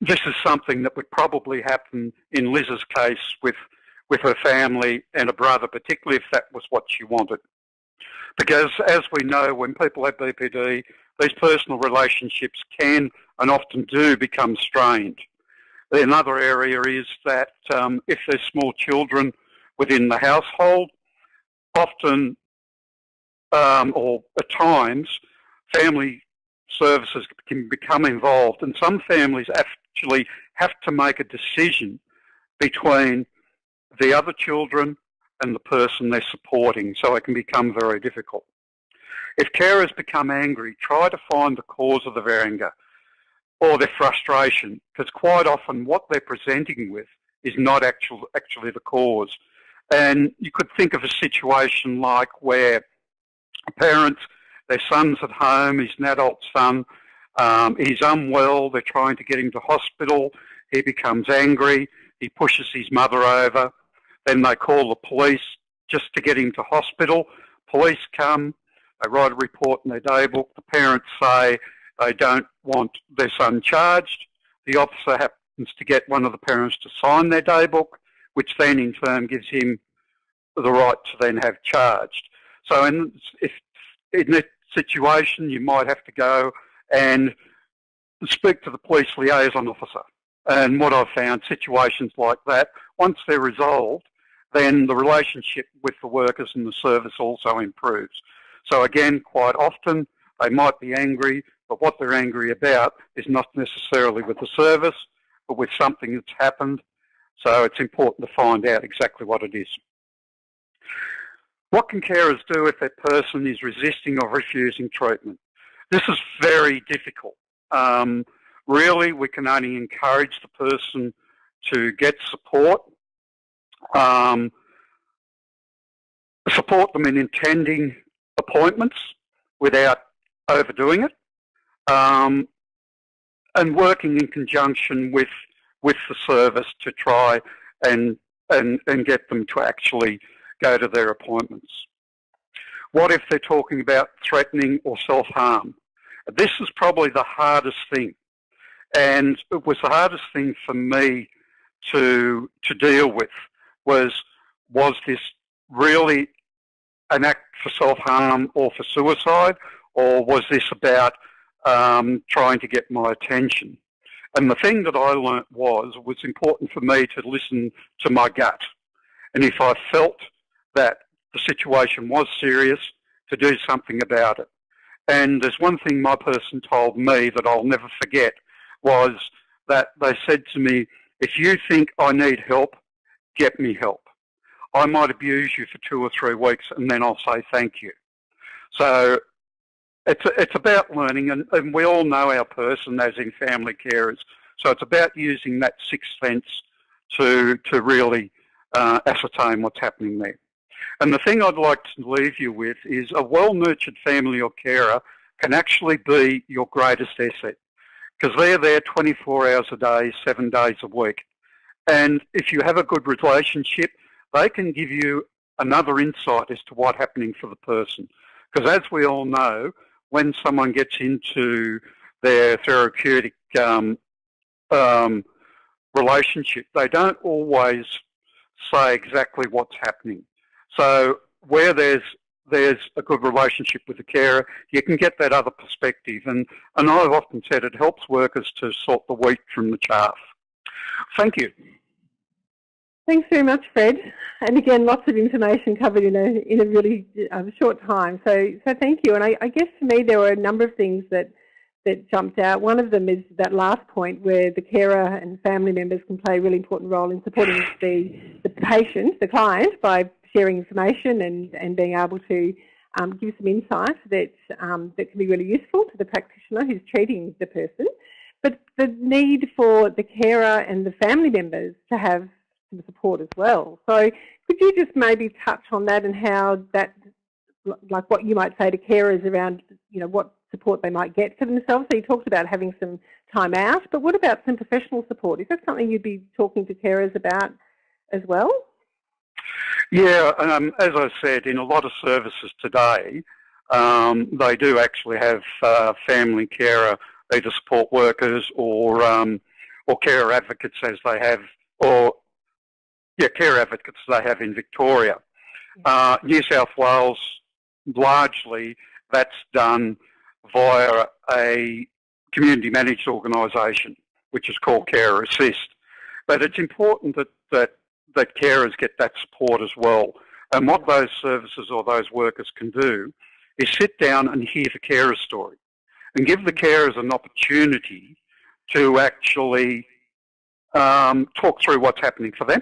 this is something that would probably happen in Liz's case with, with her family and a brother, particularly if that was what she wanted. Because as we know, when people have BPD, these personal relationships can and often do become strained. Another area is that um, if there's small children within the household, often um, or at times, family services can become involved and some families actually have to make a decision between the other children and the person they're supporting, so it can become very difficult. If carers become angry, try to find the cause of their anger or their frustration, because quite often what they're presenting with is not actual, actually the cause. And you could think of a situation like where a parent, their son's at home, he's an adult son, um, he's unwell, they're trying to get him to hospital, he becomes angry, he pushes his mother over, then they call the police just to get him to hospital. Police come, they write a report in their daybook. The parents say they don't want their son charged. The officer happens to get one of the parents to sign their daybook, which then in turn gives him the right to then have charged. So in, if, in that situation, you might have to go and speak to the police liaison officer. And what I've found, situations like that, once they're resolved, then the relationship with the workers and the service also improves. So again, quite often they might be angry, but what they're angry about is not necessarily with the service, but with something that's happened. So it's important to find out exactly what it is. What can carers do if that person is resisting or refusing treatment? This is very difficult. Um, really, we can only encourage the person to get support, um, support them in attending appointments without overdoing it, um, and working in conjunction with with the service to try and and and get them to actually go to their appointments. What if they're talking about threatening or self-harm? This is probably the hardest thing. And it was the hardest thing for me to to deal with was was this really an act for self-harm or for suicide, or was this about um, trying to get my attention? And the thing that I learnt was, it was important for me to listen to my gut. And if I felt that the situation was serious, to do something about it. And there's one thing my person told me that I'll never forget was that they said to me, if you think I need help, get me help. I might abuse you for two or three weeks and then I'll say thank you. So it's, it's about learning and, and we all know our person as in family carers. So it's about using that sixth sense to, to really uh, ascertain what's happening there. And the thing I'd like to leave you with is a well-nurtured family or carer can actually be your greatest asset because they're there 24 hours a day, seven days a week. And if you have a good relationship, they can give you another insight as to what's happening for the person. Because as we all know, when someone gets into their therapeutic um, um, relationship, they don't always say exactly what's happening. So where there's there's a good relationship with the carer, you can get that other perspective. And, and I've often said it helps workers to sort the wheat from the chaff. Thank you. Thanks very much, Fred. And again, lots of information covered in a in a really um, short time. So so thank you. And I, I, guess for me there were a number of things that that jumped out. One of them is that last point where the carer and family members can play a really important role in supporting the the patient, the client, by sharing information and and being able to um, give some insight that um, that can be really useful to the practitioner who's treating the person. But the need for the carer and the family members to have some support as well. So could you just maybe touch on that and how that, like what you might say to carers around, you know, what support they might get for themselves? So you talked about having some time out, but what about some professional support? Is that something you'd be talking to carers about as well? Yeah, um, as I said, in a lot of services today, um, they do actually have uh, family carer, either support workers or um, or carer advocates as they have, or yeah, care advocates they have in Victoria. Uh, New South Wales, largely, that's done via a community managed organisation, which is called Care Assist. But it's important that, that, that carers get that support as well. And what those services or those workers can do is sit down and hear the carer's story and give the carers an opportunity to actually um, talk through what's happening for them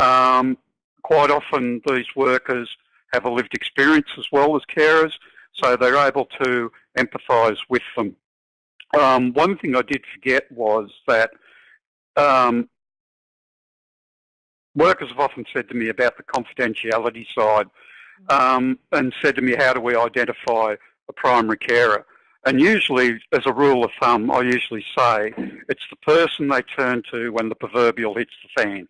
um, quite often these workers have a lived experience as well as carers, so they're able to empathise with them. Um, one thing I did forget was that um, workers have often said to me about the confidentiality side um, and said to me, how do we identify a primary carer? And usually, as a rule of thumb, I usually say it's the person they turn to when the proverbial hits the fan.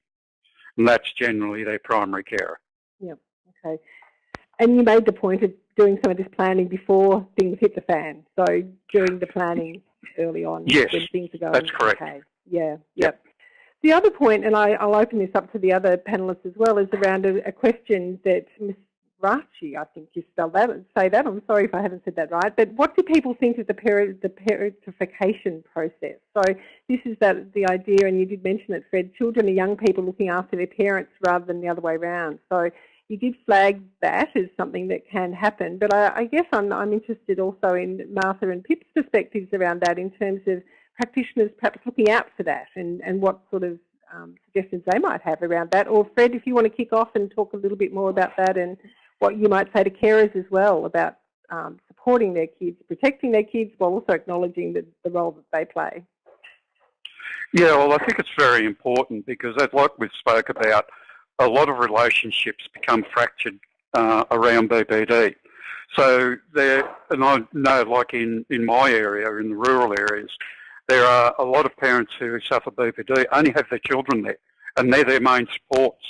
And that's generally their primary carer. Yep, okay. And you made the point of doing some of this planning before things hit the fan. So during the planning early on yes, when things are going that's correct. okay. Yeah, yep. The other point, and I, will open this up to the other panellists as well, is around a, a question that Ms. Rachi, I think you spelled that, say that, I'm sorry if I haven't said that right, but what do people think of the, peri the parentification process? So this is that the idea, and you did mention it, Fred, children are young people looking after their parents rather than the other way around. So you did flag that as something that can happen, but I, I guess I'm, I'm interested also in Martha and Pip's perspectives around that in terms of practitioners perhaps looking out for that and, and what sort of um, suggestions they might have around that. Or Fred, if you want to kick off and talk a little bit more about that and what you might say to carers as well about um, supporting their kids, protecting their kids while also acknowledging the, the role that they play. Yeah, well, I think it's very important because, like we spoke about, a lot of relationships become fractured uh, around BPD. So there, and I know, like in in my area, in the rural areas, there are a lot of parents who suffer BPD only have their children there, and they're their main supports.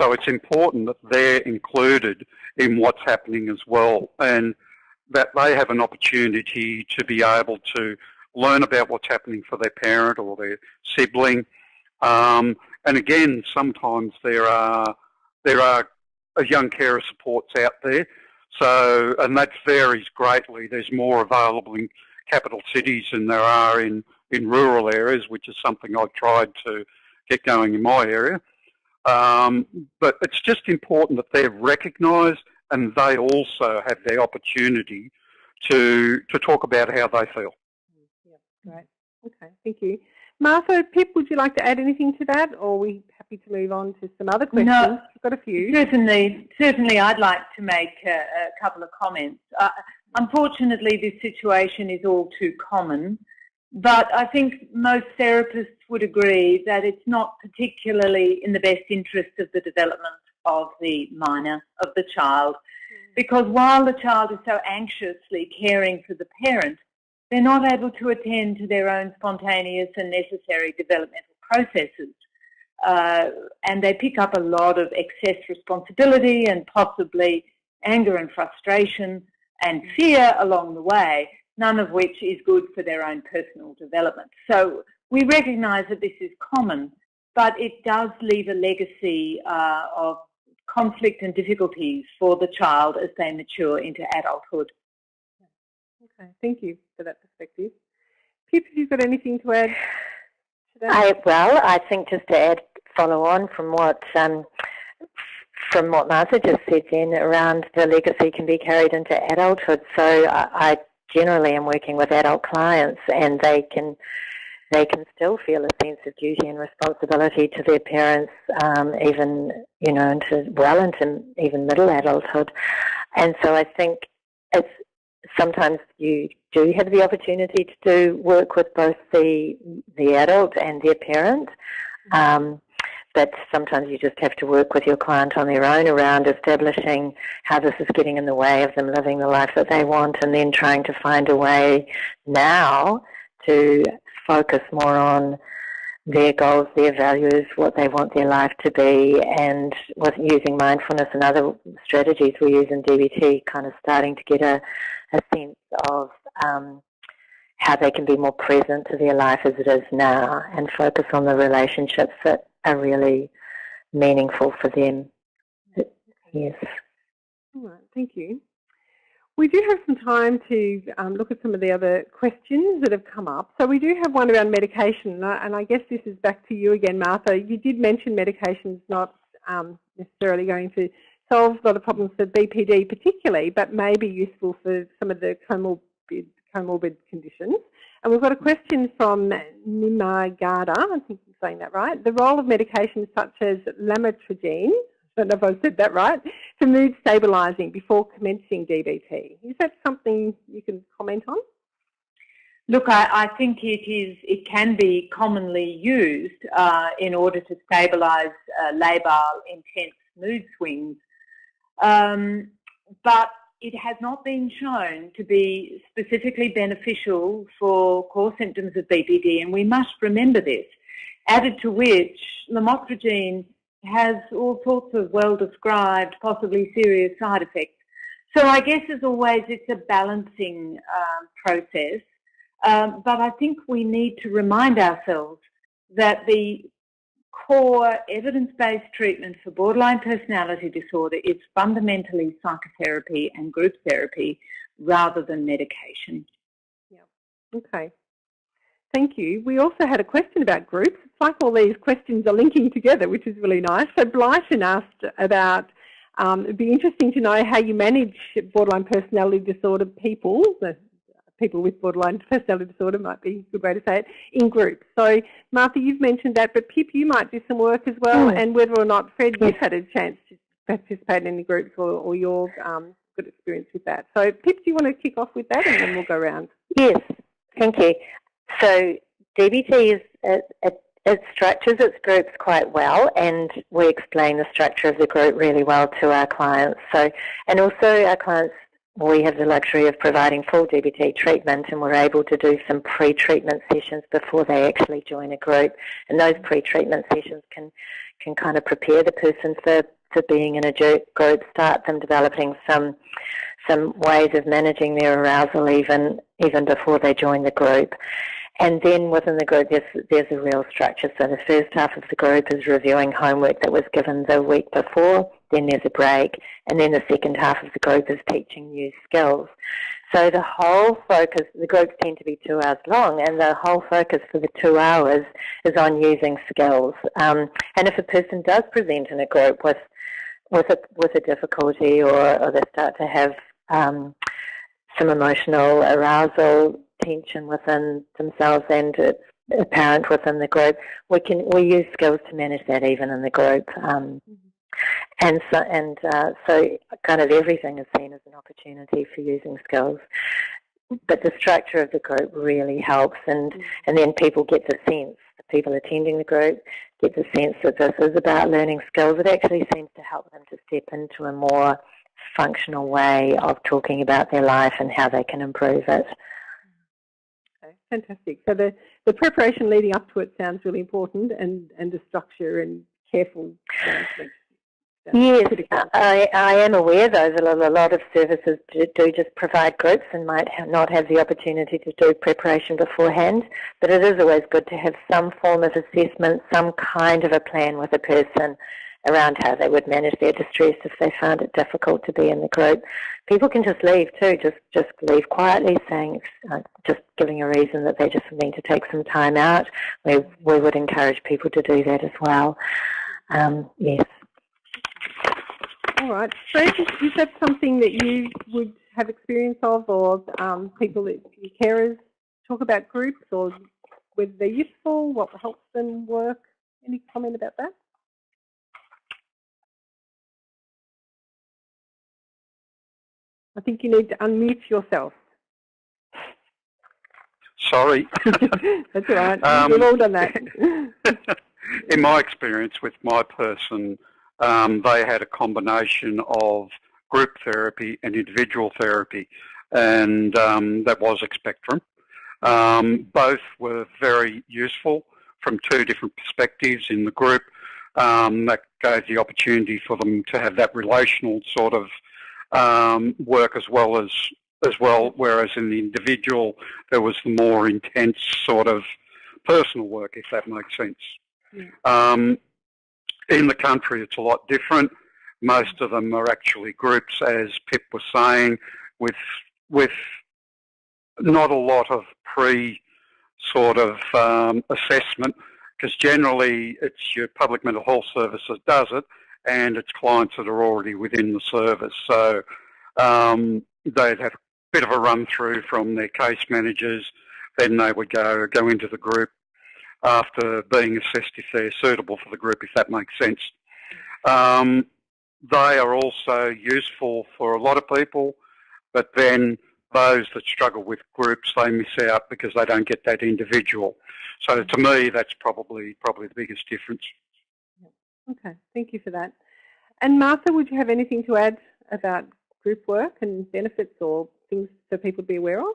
So it's important that they're included in what's happening as well, and that they have an opportunity to be able to learn about what's happening for their parent or their sibling. Um, and again, sometimes there are there are young carer supports out there. So, and that varies greatly. There's more available in capital cities than there are in, in rural areas, which is something I've tried to get going in my area. Um, but it's just important that they're recognised and they also have the opportunity to to talk about how they feel. Yeah, great. Okay, thank you. Martha, Pip, would you like to add anything to that, or are we happy to move on to some other questions? No, I've got a few. Certainly, certainly I'd like to make a, a couple of comments. Uh, unfortunately, this situation is all too common, but I think most therapists would agree that it's not particularly in the best interest of the development of the minor, of the child, mm. because while the child is so anxiously caring for the parent, they're not able to attend to their own spontaneous and necessary developmental processes. Uh, and they pick up a lot of excess responsibility and possibly anger and frustration and fear along the way, none of which is good for their own personal development. So we recognise that this is common, but it does leave a legacy uh, of conflict and difficulties for the child as they mature into adulthood. Okay, thank you for that perspective. Pip, have you got anything to add to that? I, well, I think just to add, follow on from what um, from what Martha just said then around the legacy can be carried into adulthood. So I, I generally am working with adult clients and they can they can still feel a sense of duty and responsibility to their parents, um, even you know into well into even middle adulthood. And so I think it's sometimes you do have the opportunity to do work with both the the adult and their parent. Um, but sometimes you just have to work with your client on their own around establishing how this is getting in the way of them living the life that they want and then trying to find a way now to focus more on their goals, their values, what they want their life to be, and with using mindfulness and other strategies we use in DBT, kind of starting to get a, a sense of um, how they can be more present to their life as it is now and focus on the relationships that are really meaningful for them. Yes. All right, thank you. We do have some time to um, look at some of the other questions that have come up. So we do have one around medication, and I guess this is back to you again, Martha. You did mention medication is not um, necessarily going to solve a lot of problems for BPD particularly, but may be useful for some of the comorbid, comorbid conditions. And we've got a question from Nimargada, I think I'm saying that right. The role of medications such as lamotrigine I don't know if I've said that right, to mood stabilising before commencing DBT. Is that something you can comment on? Look, I, I think it is. It can be commonly used uh, in order to stabilise uh, labile intense mood swings, um, but it has not been shown to be specifically beneficial for core symptoms of BPD, and we must remember this. Added to which, lamotrigine has all sorts of well-described, possibly serious side effects. So I guess, as always, it's a balancing um, process. Um, but I think we need to remind ourselves that the core evidence-based treatment for borderline personality disorder is fundamentally psychotherapy and group therapy rather than medication. Yeah. Okay. Thank you. We also had a question about groups. It's like all these questions are linking together, which is really nice. So Blyton asked about, um, it'd be interesting to know how you manage borderline personality disorder people, people with borderline personality disorder might be a good way to say it, in groups. So, Martha, you've mentioned that, but Pip, you might do some work as well, mm. and whether or not, Fred, yes. you've had a chance to participate in any groups or, or your um, good experience with that. So, Pip, do you want to kick off with that, and then we'll go around? Yes, thank you. So, DBT is it, it, it structures its groups quite well, and we explain the structure of the group really well to our clients. So, and also our clients we have the luxury of providing full DBT treatment and we're able to do some pre-treatment sessions before they actually join a group. And those pre-treatment sessions can, can kind of prepare the person for, for being in a group, start them developing some some ways of managing their arousal even even before they join the group. And then within the group, there's, there's a real structure. So the first half of the group is reviewing homework that was given the week before, then there's a break, and then the second half of the group is teaching new skills. So the whole focus, the groups tend to be two hours long, and the whole focus for the two hours is on using skills. Um, and if a person does present in a group with with a with a difficulty, or, or they start to have um, some emotional arousal, tension within themselves and it's apparent within the group, we can we use skills to manage that even in the group. Um, mm-hmm. And so, and uh, so, kind of everything is seen as an opportunity for using skills. But the structure of the group really helps, and mm-hmm. and then people get the sense, the people attending the group get the sense that this is about learning skills. It actually seems to help them to step into a more functional way of talking about their life and how they can improve it. Okay, fantastic. So the, the preparation leading up to it sounds really important and, and the structure and careful management. Yes, I, I am aware though that a lot of services do, do just provide groups and might have not have the opportunity to do preparation beforehand, but it is always good to have some form of assessment, some kind of a plan with a person around how they would manage their distress if they found it difficult to be in the group. People can just leave too, just just leave quietly, saying uh, just giving a reason that they just need to take some time out. We we would encourage people to do that as well. Um, yes. All right, Fred, is that something that you would have experience of, or um, people that your carers talk about groups, or whether they're useful, what helps them work? Any comment about that? I think you need to unmute yourself. Sorry. That's all right. Um, We've all done that. in my experience with my person, um, they had a combination of group therapy and individual therapy, and um, that was a spectrum. Um, both were very useful from two different perspectives in the group. Um, that gave the opportunity for them to have that relational sort of um, work as well as as well, whereas in the individual there was the more intense sort of personal work, if that makes sense. Yeah. Um, in the country, it's a lot different. Most of them are actually groups, as Pip was saying, with with not a lot of pre sort of um, assessment, because generally it's your public mental health service that does it, and it's clients that are already within the service. So um, they'd have a bit of a run through from their case managers, then they would go go into the group after being assessed if they're suitable for the group, if that makes sense. Um, they are also useful for a lot of people, but then those that struggle with groups, they miss out because they don't get that individual. So to me, that's probably probably the biggest difference. Okay, thank you for that. And Martha, would you have anything to add about group work and benefits or things for people to be aware of?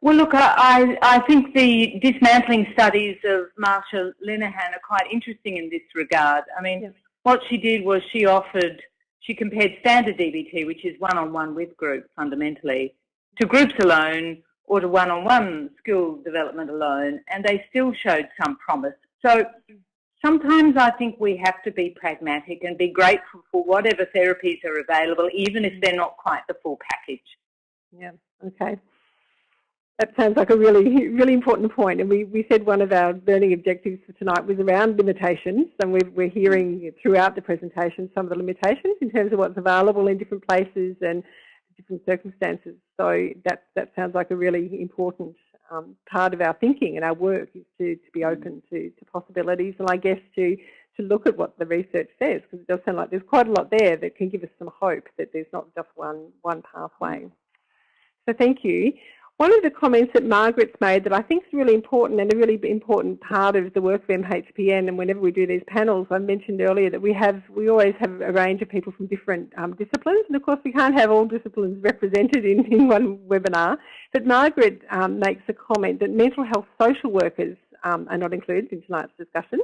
Well, look, I, I think the dismantling studies of Marsha Linehan are quite interesting in this regard. I mean, yes. what she did was she offered, she compared standard DBT, which is one-on-one -on -one with groups fundamentally, to groups alone or to one-on-one -on -one skill development alone, and they still showed some promise. So sometimes I think we have to be pragmatic and be grateful for whatever therapies are available, even if mm. they're not quite the full package. Yeah, okay. That sounds like a really, really important point. And we, we said one of our learning objectives for tonight was around limitations. And we're, we're hearing throughout the presentation some of the limitations in terms of what's available in different places and different circumstances. So that, that sounds like a really important um, part of our thinking and our work is to, to be open to, to possibilities and I guess to, to look at what the research says because it does sound like there's quite a lot there that can give us some hope that there's not just one, one pathway. So thank you. One of the comments that Margaret's made that I think is really important and a really important part of the work of MHPN and whenever we do these panels, I mentioned earlier that we have we always have a range of people from different um, disciplines and of course we can't have all disciplines represented in, in one webinar. But Margaret um, makes a comment that mental health social workers um, are not included in tonight's discussion.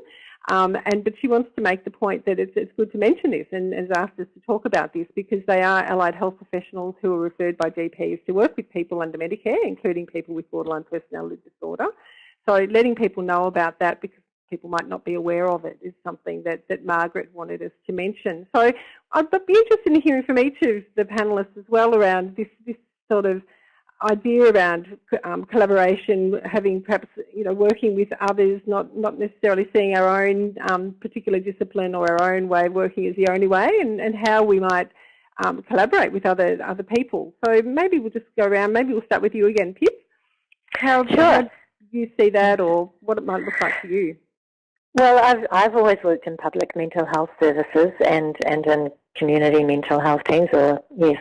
Um, and but she wants to make the point that it's, it's good to mention this and has asked us to talk about this because they are allied health professionals who are referred by GPs to work with people under Medicare, including people with borderline personality disorder. So letting people know about that because people might not be aware of it is something that, that Margaret wanted us to mention. So I'd be interested in hearing from each of the panellists as well around this, this sort of idea around um, collaboration, having perhaps you know working with others, not not necessarily seeing our own um, particular discipline or our own way of working as the only way, and, and how we might um, collaborate with other other people. So maybe we'll just go around. Maybe we'll start with you again, Pip. How, sure. how do you see that, or what it might look like for you? Well, I've I've always worked in public mental health services and and in community mental health teams, or yes,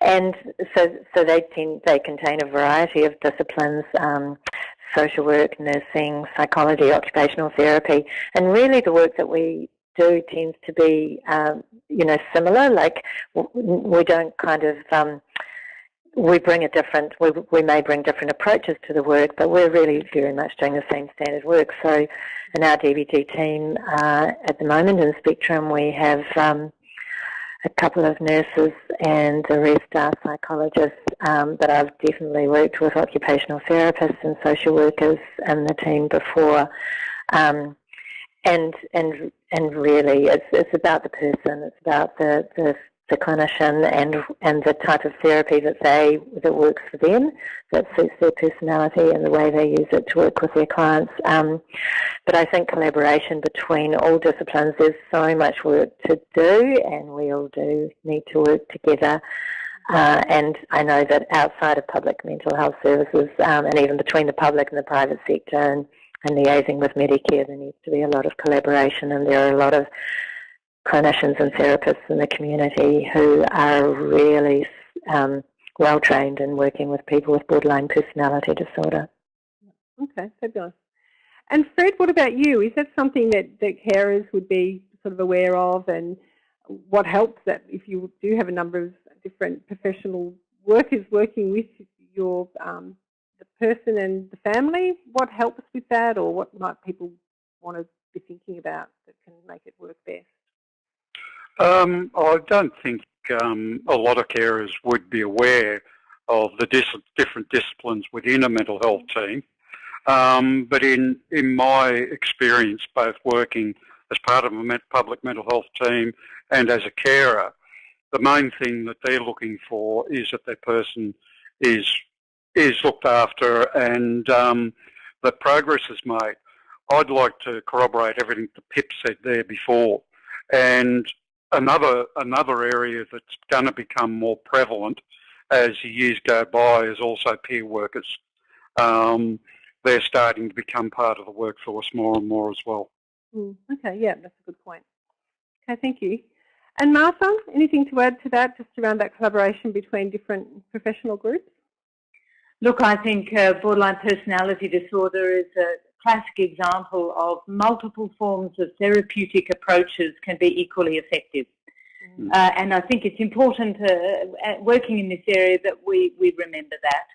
and so so they tend, they contain a variety of disciplines. Um, social work, nursing, psychology, occupational therapy, and really the work that we do tends to be, um, you know, similar. Like we don't kind of um, we bring a different, we, we may bring different approaches to the work, but we're really very much doing the same standard work. So in our DBT team uh, at the moment in Spectrum, we have um, a couple of nurses and the rest are psychologists, um, but I've definitely worked with occupational therapists and social workers in the team before. Um, and and and really, it's it's about the person. It's about the the the clinician and and the type of therapy that they that works for them, that suits their personality and the way they use it to work with their clients. Um, but I think collaboration between all disciplines, there's so much work to do, and we all do need to work together. Uh, and I know that outside of public mental health services, um, and even between the public and the private sector, and, and liaising with Medicare, there needs to be a lot of collaboration, and there are a lot of clinicians and therapists in the community who are really um, well trained in working with people with borderline personality disorder. Okay, fabulous. And Fred, what about you? Is that something that, that carers would be sort of aware of and what helps that if you do have a number of different professional workers working with your um, the person and the family, what helps with that or what might people want to be thinking about that can make it work best? Um, I don't think um, a lot of carers would be aware of the dis different disciplines within a mental health team. Um, but in, in my experience, both working as part of a public mental health team and as a carer, the main thing that they're looking for is that their person is is looked after and um, that progress is made. I'd like to corroborate everything that Pip said there before. And another another area that's going to become more prevalent as the years go by is also peer workers. Um, they're starting to become part of the workforce more and more as well. Mm, okay, yeah, that's a good point. Okay, thank you. And Martha, anything to add to that, just around that collaboration between different professional groups? Look, I think uh, borderline personality disorder is a classic example of multiple forms of therapeutic approaches can be equally effective. Mm. Uh, and I think it's important uh, working in this area that we, we remember that.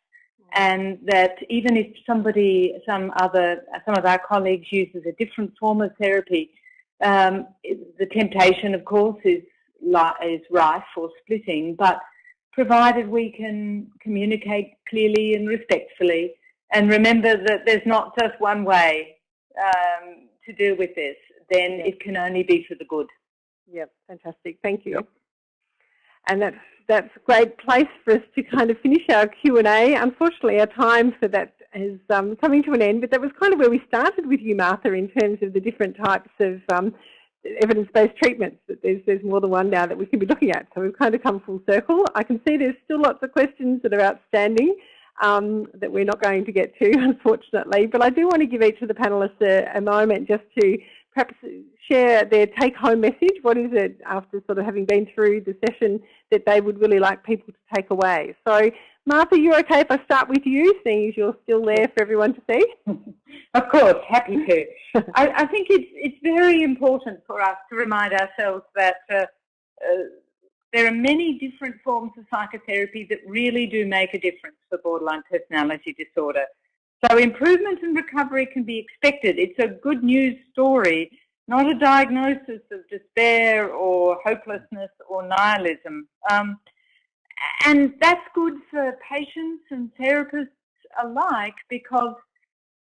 Mm. And that even if somebody, some other, some of our colleagues uses a different form of therapy, um, the temptation, of course, is, is rife for splitting, but provided we can communicate clearly and respectfully and remember that there's not just one way um, to deal with this, then it can only be for the good. Yep, fantastic. Thank you. Yep. And that's that's a great place for us to kind of finish our Q&A. Unfortunately, our time for that is um, coming to an end, but that was kind of where we started with you, Martha, in terms of the different types of um, evidence-based treatments. That there's, there's more than one now that we can be looking at. So we've kind of come full circle. I can see there's still lots of questions that are outstanding um, that we're not going to get to, unfortunately. But I do want to give each of the panellists a, a moment just to perhaps share their take-home message. What is it, after sort of having been through the session, that they would really like people to take away? So, Martha, you're okay if I start with you, seeing as you're still there for everyone to see? of course, happy to. I, I, think it's, it's very important for us to remind ourselves that uh, uh, there are many different forms of psychotherapy that really do make a difference for borderline personality disorder. So improvement and recovery can be expected. It's a good news story, not a diagnosis of despair or hopelessness or nihilism. Um, and that's good for patients and therapists alike because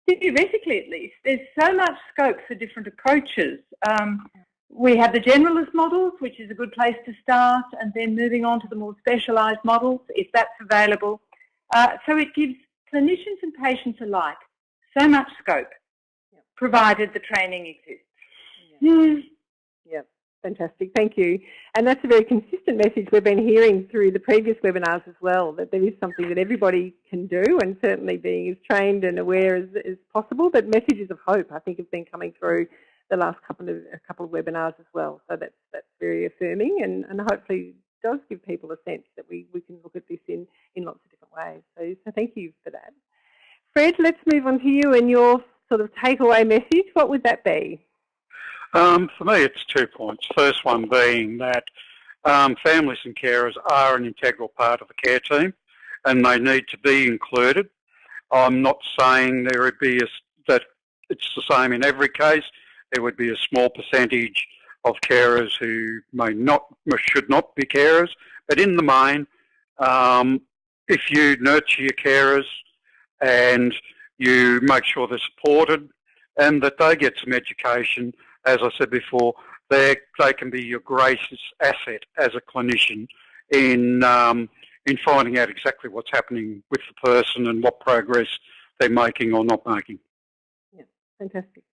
theoretically at least, there's so much scope for different approaches. Um, we have the generalist models, which is a good place to start, and then moving on to the more specialised models, if that's available. Uh, so it gives clinicians and patients alike so much scope, yep. provided the training exists. Yeah. Mm. Yep, fantastic. Thank you. And that's a very consistent message we've been hearing through the previous webinars as well, that there is something that everybody can do and certainly being as trained and aware as, as possible, but messages of hope I think have been coming through the last couple of a couple of webinars as well. So that's that's very affirming and, and hopefully does give people a sense that we, we can look at this in, in lots of different ways. So, so thank you for that. Fred, let's move on to you and your sort of takeaway message. What would that be? Um, for me, it's two points. First one being that um, families and carers are an integral part of the care team and they need to be included. I'm not saying there would be a, that it's the same in every case. There would be a small percentage of carers who may not, should not be carers, but in the main, um, if you nurture your carers and you make sure they're supported and that they get some education, as I said before, they they can be your greatest asset as a clinician in um, in finding out exactly what's happening with the person and what progress they're making or not making. Yeah, fantastic.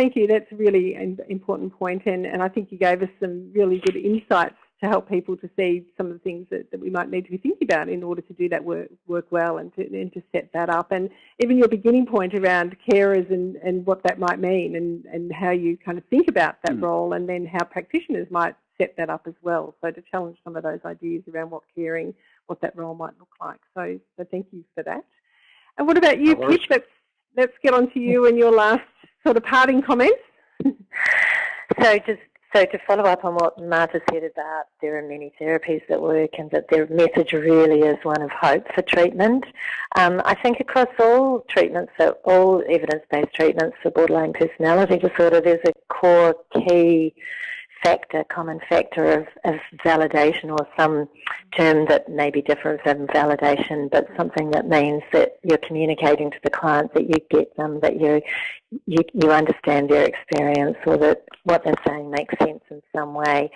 Thank you. That's a really important point, and, and I think you gave us some really good insights to help people to see some of the things that, that we might need to be thinking about in order to do that work, work well and to, and to set that up. And even your beginning point around carers and, and what that might mean and, and how you kind of think about that mm. role and then how practitioners might set that up as well. So to challenge some of those ideas around what caring, what that role might look like. So, so thank you for that. And what about you, Pip? Let's, get on to you and your last sort of parting comments? so just so to follow up on what Martha said about there are many therapies that work and that their message really is one of hope for treatment, um, I think across all treatments, so all evidence-based treatments for borderline personality disorder, there's a core key factor, common factor of, of validation or some term that may be different from validation, but something that means that you're communicating to the client that you get them, that you, you, you understand their experience or that what they're saying makes sense in some way.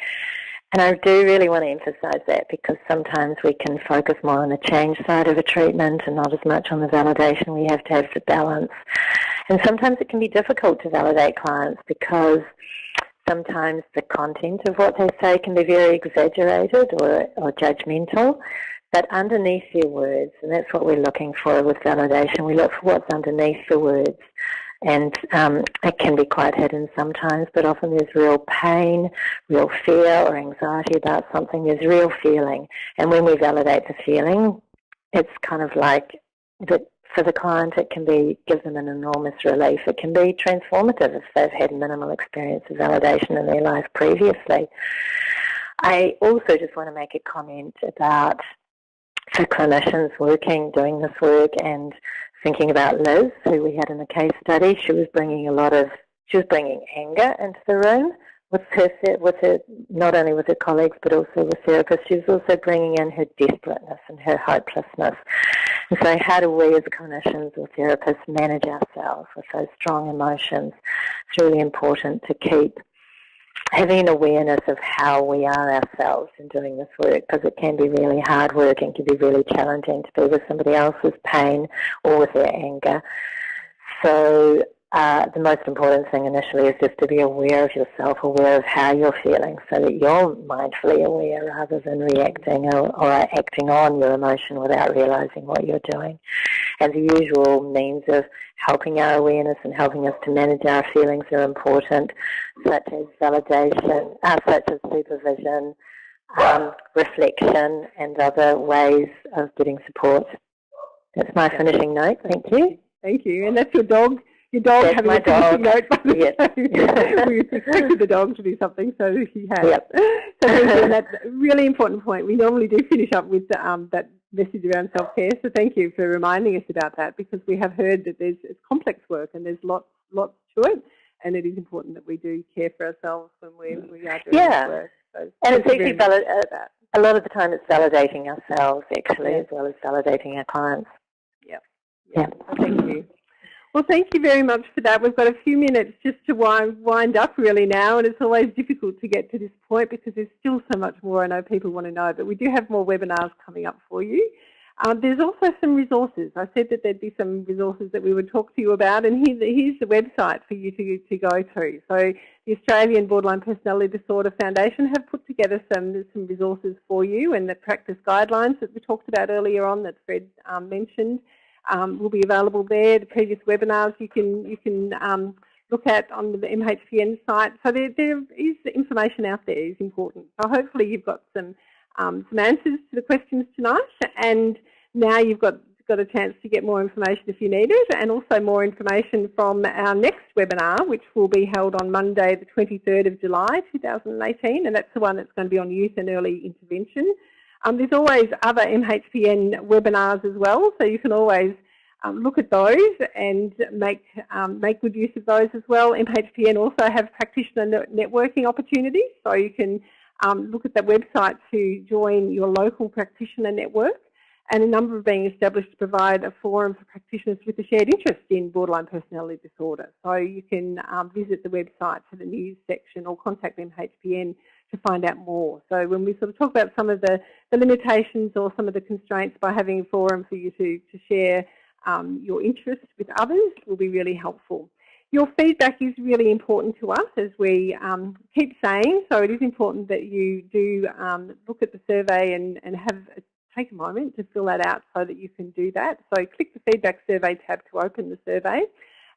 And I do really want to emphasize that because sometimes we can focus more on the change side of a treatment and not as much on the validation. We have to have the balance. And sometimes it can be difficult to validate clients because sometimes the content of what they say can be very exaggerated or, or judgmental. But underneath their words, and that's what we're looking for with validation, we look for what's underneath the words. And um, it can be quite hidden sometimes, but often there's real pain, real fear or anxiety about something. There's real feeling. And when we validate the feeling, it's kind of like that for the client, it can be give them an enormous relief. It can be transformative if they've had minimal experience of validation in their life previously. I also just want to make a comment about for clinicians working, doing this work and thinking about Liz, who we had in the case study. She was bringing a lot of, she was bringing anger into the room with her, with her, not only with her colleagues but also with therapists. She was also bringing in her desperateness and her hopelessness. And so how do we as clinicians or therapists manage ourselves with those strong emotions? It's really important to keep having an awareness of how we are ourselves in doing this work because it can be really hard work and can be really challenging to be with somebody else's pain or with their anger. So uh, the most important thing initially is just to be aware of yourself, aware of how you're feeling so that you're mindfully aware rather than reacting or, or acting on your emotion without realizing what you're doing. And the usual means of helping our awareness and helping us to manage our feelings are important, such as validation, uh, such as supervision, um, reflection, and other ways of getting support. That's my finishing note. Thank you. Thank you. And that's your dog your dog That's having my a dog. note by the yes. we expected the dog to do something, so he has. Yep. So that's a really important point. We normally do finish up with um, that message around self-care, so thank you for reminding us about that because we have heard that there's it's complex work and there's lots lots to it, and it is important that we do care for ourselves when we, we are doing yeah. work. So and it's actually valid, a lot of the time it's validating ourselves actually yeah. as well as validating our clients. Yep. Yeah. yeah. Thank you. Well, thank you very much for that. We've got a few minutes just to wind, wind up really now, and it's always difficult to get to this point because there's still so much more I know people want to know, but we do have more webinars coming up for you. Um, there's also some resources. I said that there'd be some resources that we would talk to you about, and here, here's the website for you to, to go to. So the Australian Borderline Personality Disorder Foundation have put together some, some resources for you and the practice guidelines that we talked about earlier on that Fred um, mentioned um, will be available there. The previous webinars you can you can um, look at on the MHPN site. So there, there is information out there is important. So hopefully you've got some um, some answers to the questions tonight, and now you've got got a chance to get more information if you need it, and also more information from our next webinar, which will be held on Monday, the 23rd of July 2018, and that's the one that's going to be on youth and early intervention. Um, there's always other MHPN webinars as well, so you can always um, look at those and make um, make good use of those as well. MHPN also have practitioner networking opportunities, so you can um, look at that website to join your local practitioner network. And a number are being established to provide a forum for practitioners with a shared interest in borderline personality disorder. So you can um, visit the website for the news section or contact MHPN to find out more. So when we sort of talk about some of the, the limitations or some of the constraints by having a forum for you to, to share um, your interests with others will be really helpful. Your feedback is really important to us as we um, keep saying, so it is important that you do um, look at the survey and, and have a, take a moment to fill that out so that you can do that. So click the feedback survey tab to open the survey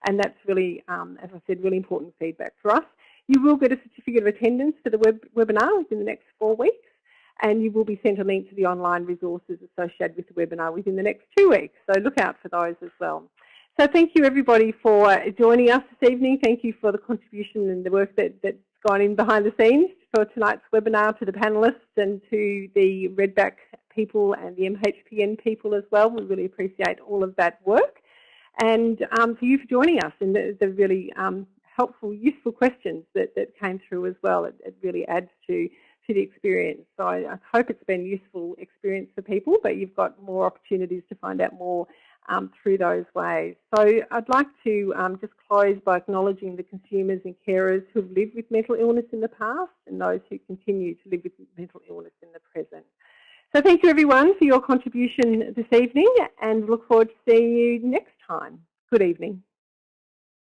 and that's really, um, as I said, really important feedback for us. You will get a certificate of attendance for the web webinar within the next four weeks and you will be sent a link to the online resources associated with the webinar within the next two weeks. So look out for those as well. So thank you everybody for joining us this evening. Thank you for the contribution and the work that, that's gone in behind the scenes for tonight's webinar to the panellists and to the Redback people and the MHPN people as well. We really appreciate all of that work. And um, for you for joining us and the, the really um, helpful, useful questions that, that came through as well. It, it really adds to, to the experience. So I, I, hope it's been a useful experience for people, but you've got more opportunities to find out more um, through those ways. So I'd like to um, just close by acknowledging the consumers and carers who have lived with mental illness in the past and those who continue to live with mental illness in the present. So thank you everyone for your contribution this evening and look forward to seeing you next time. Good evening.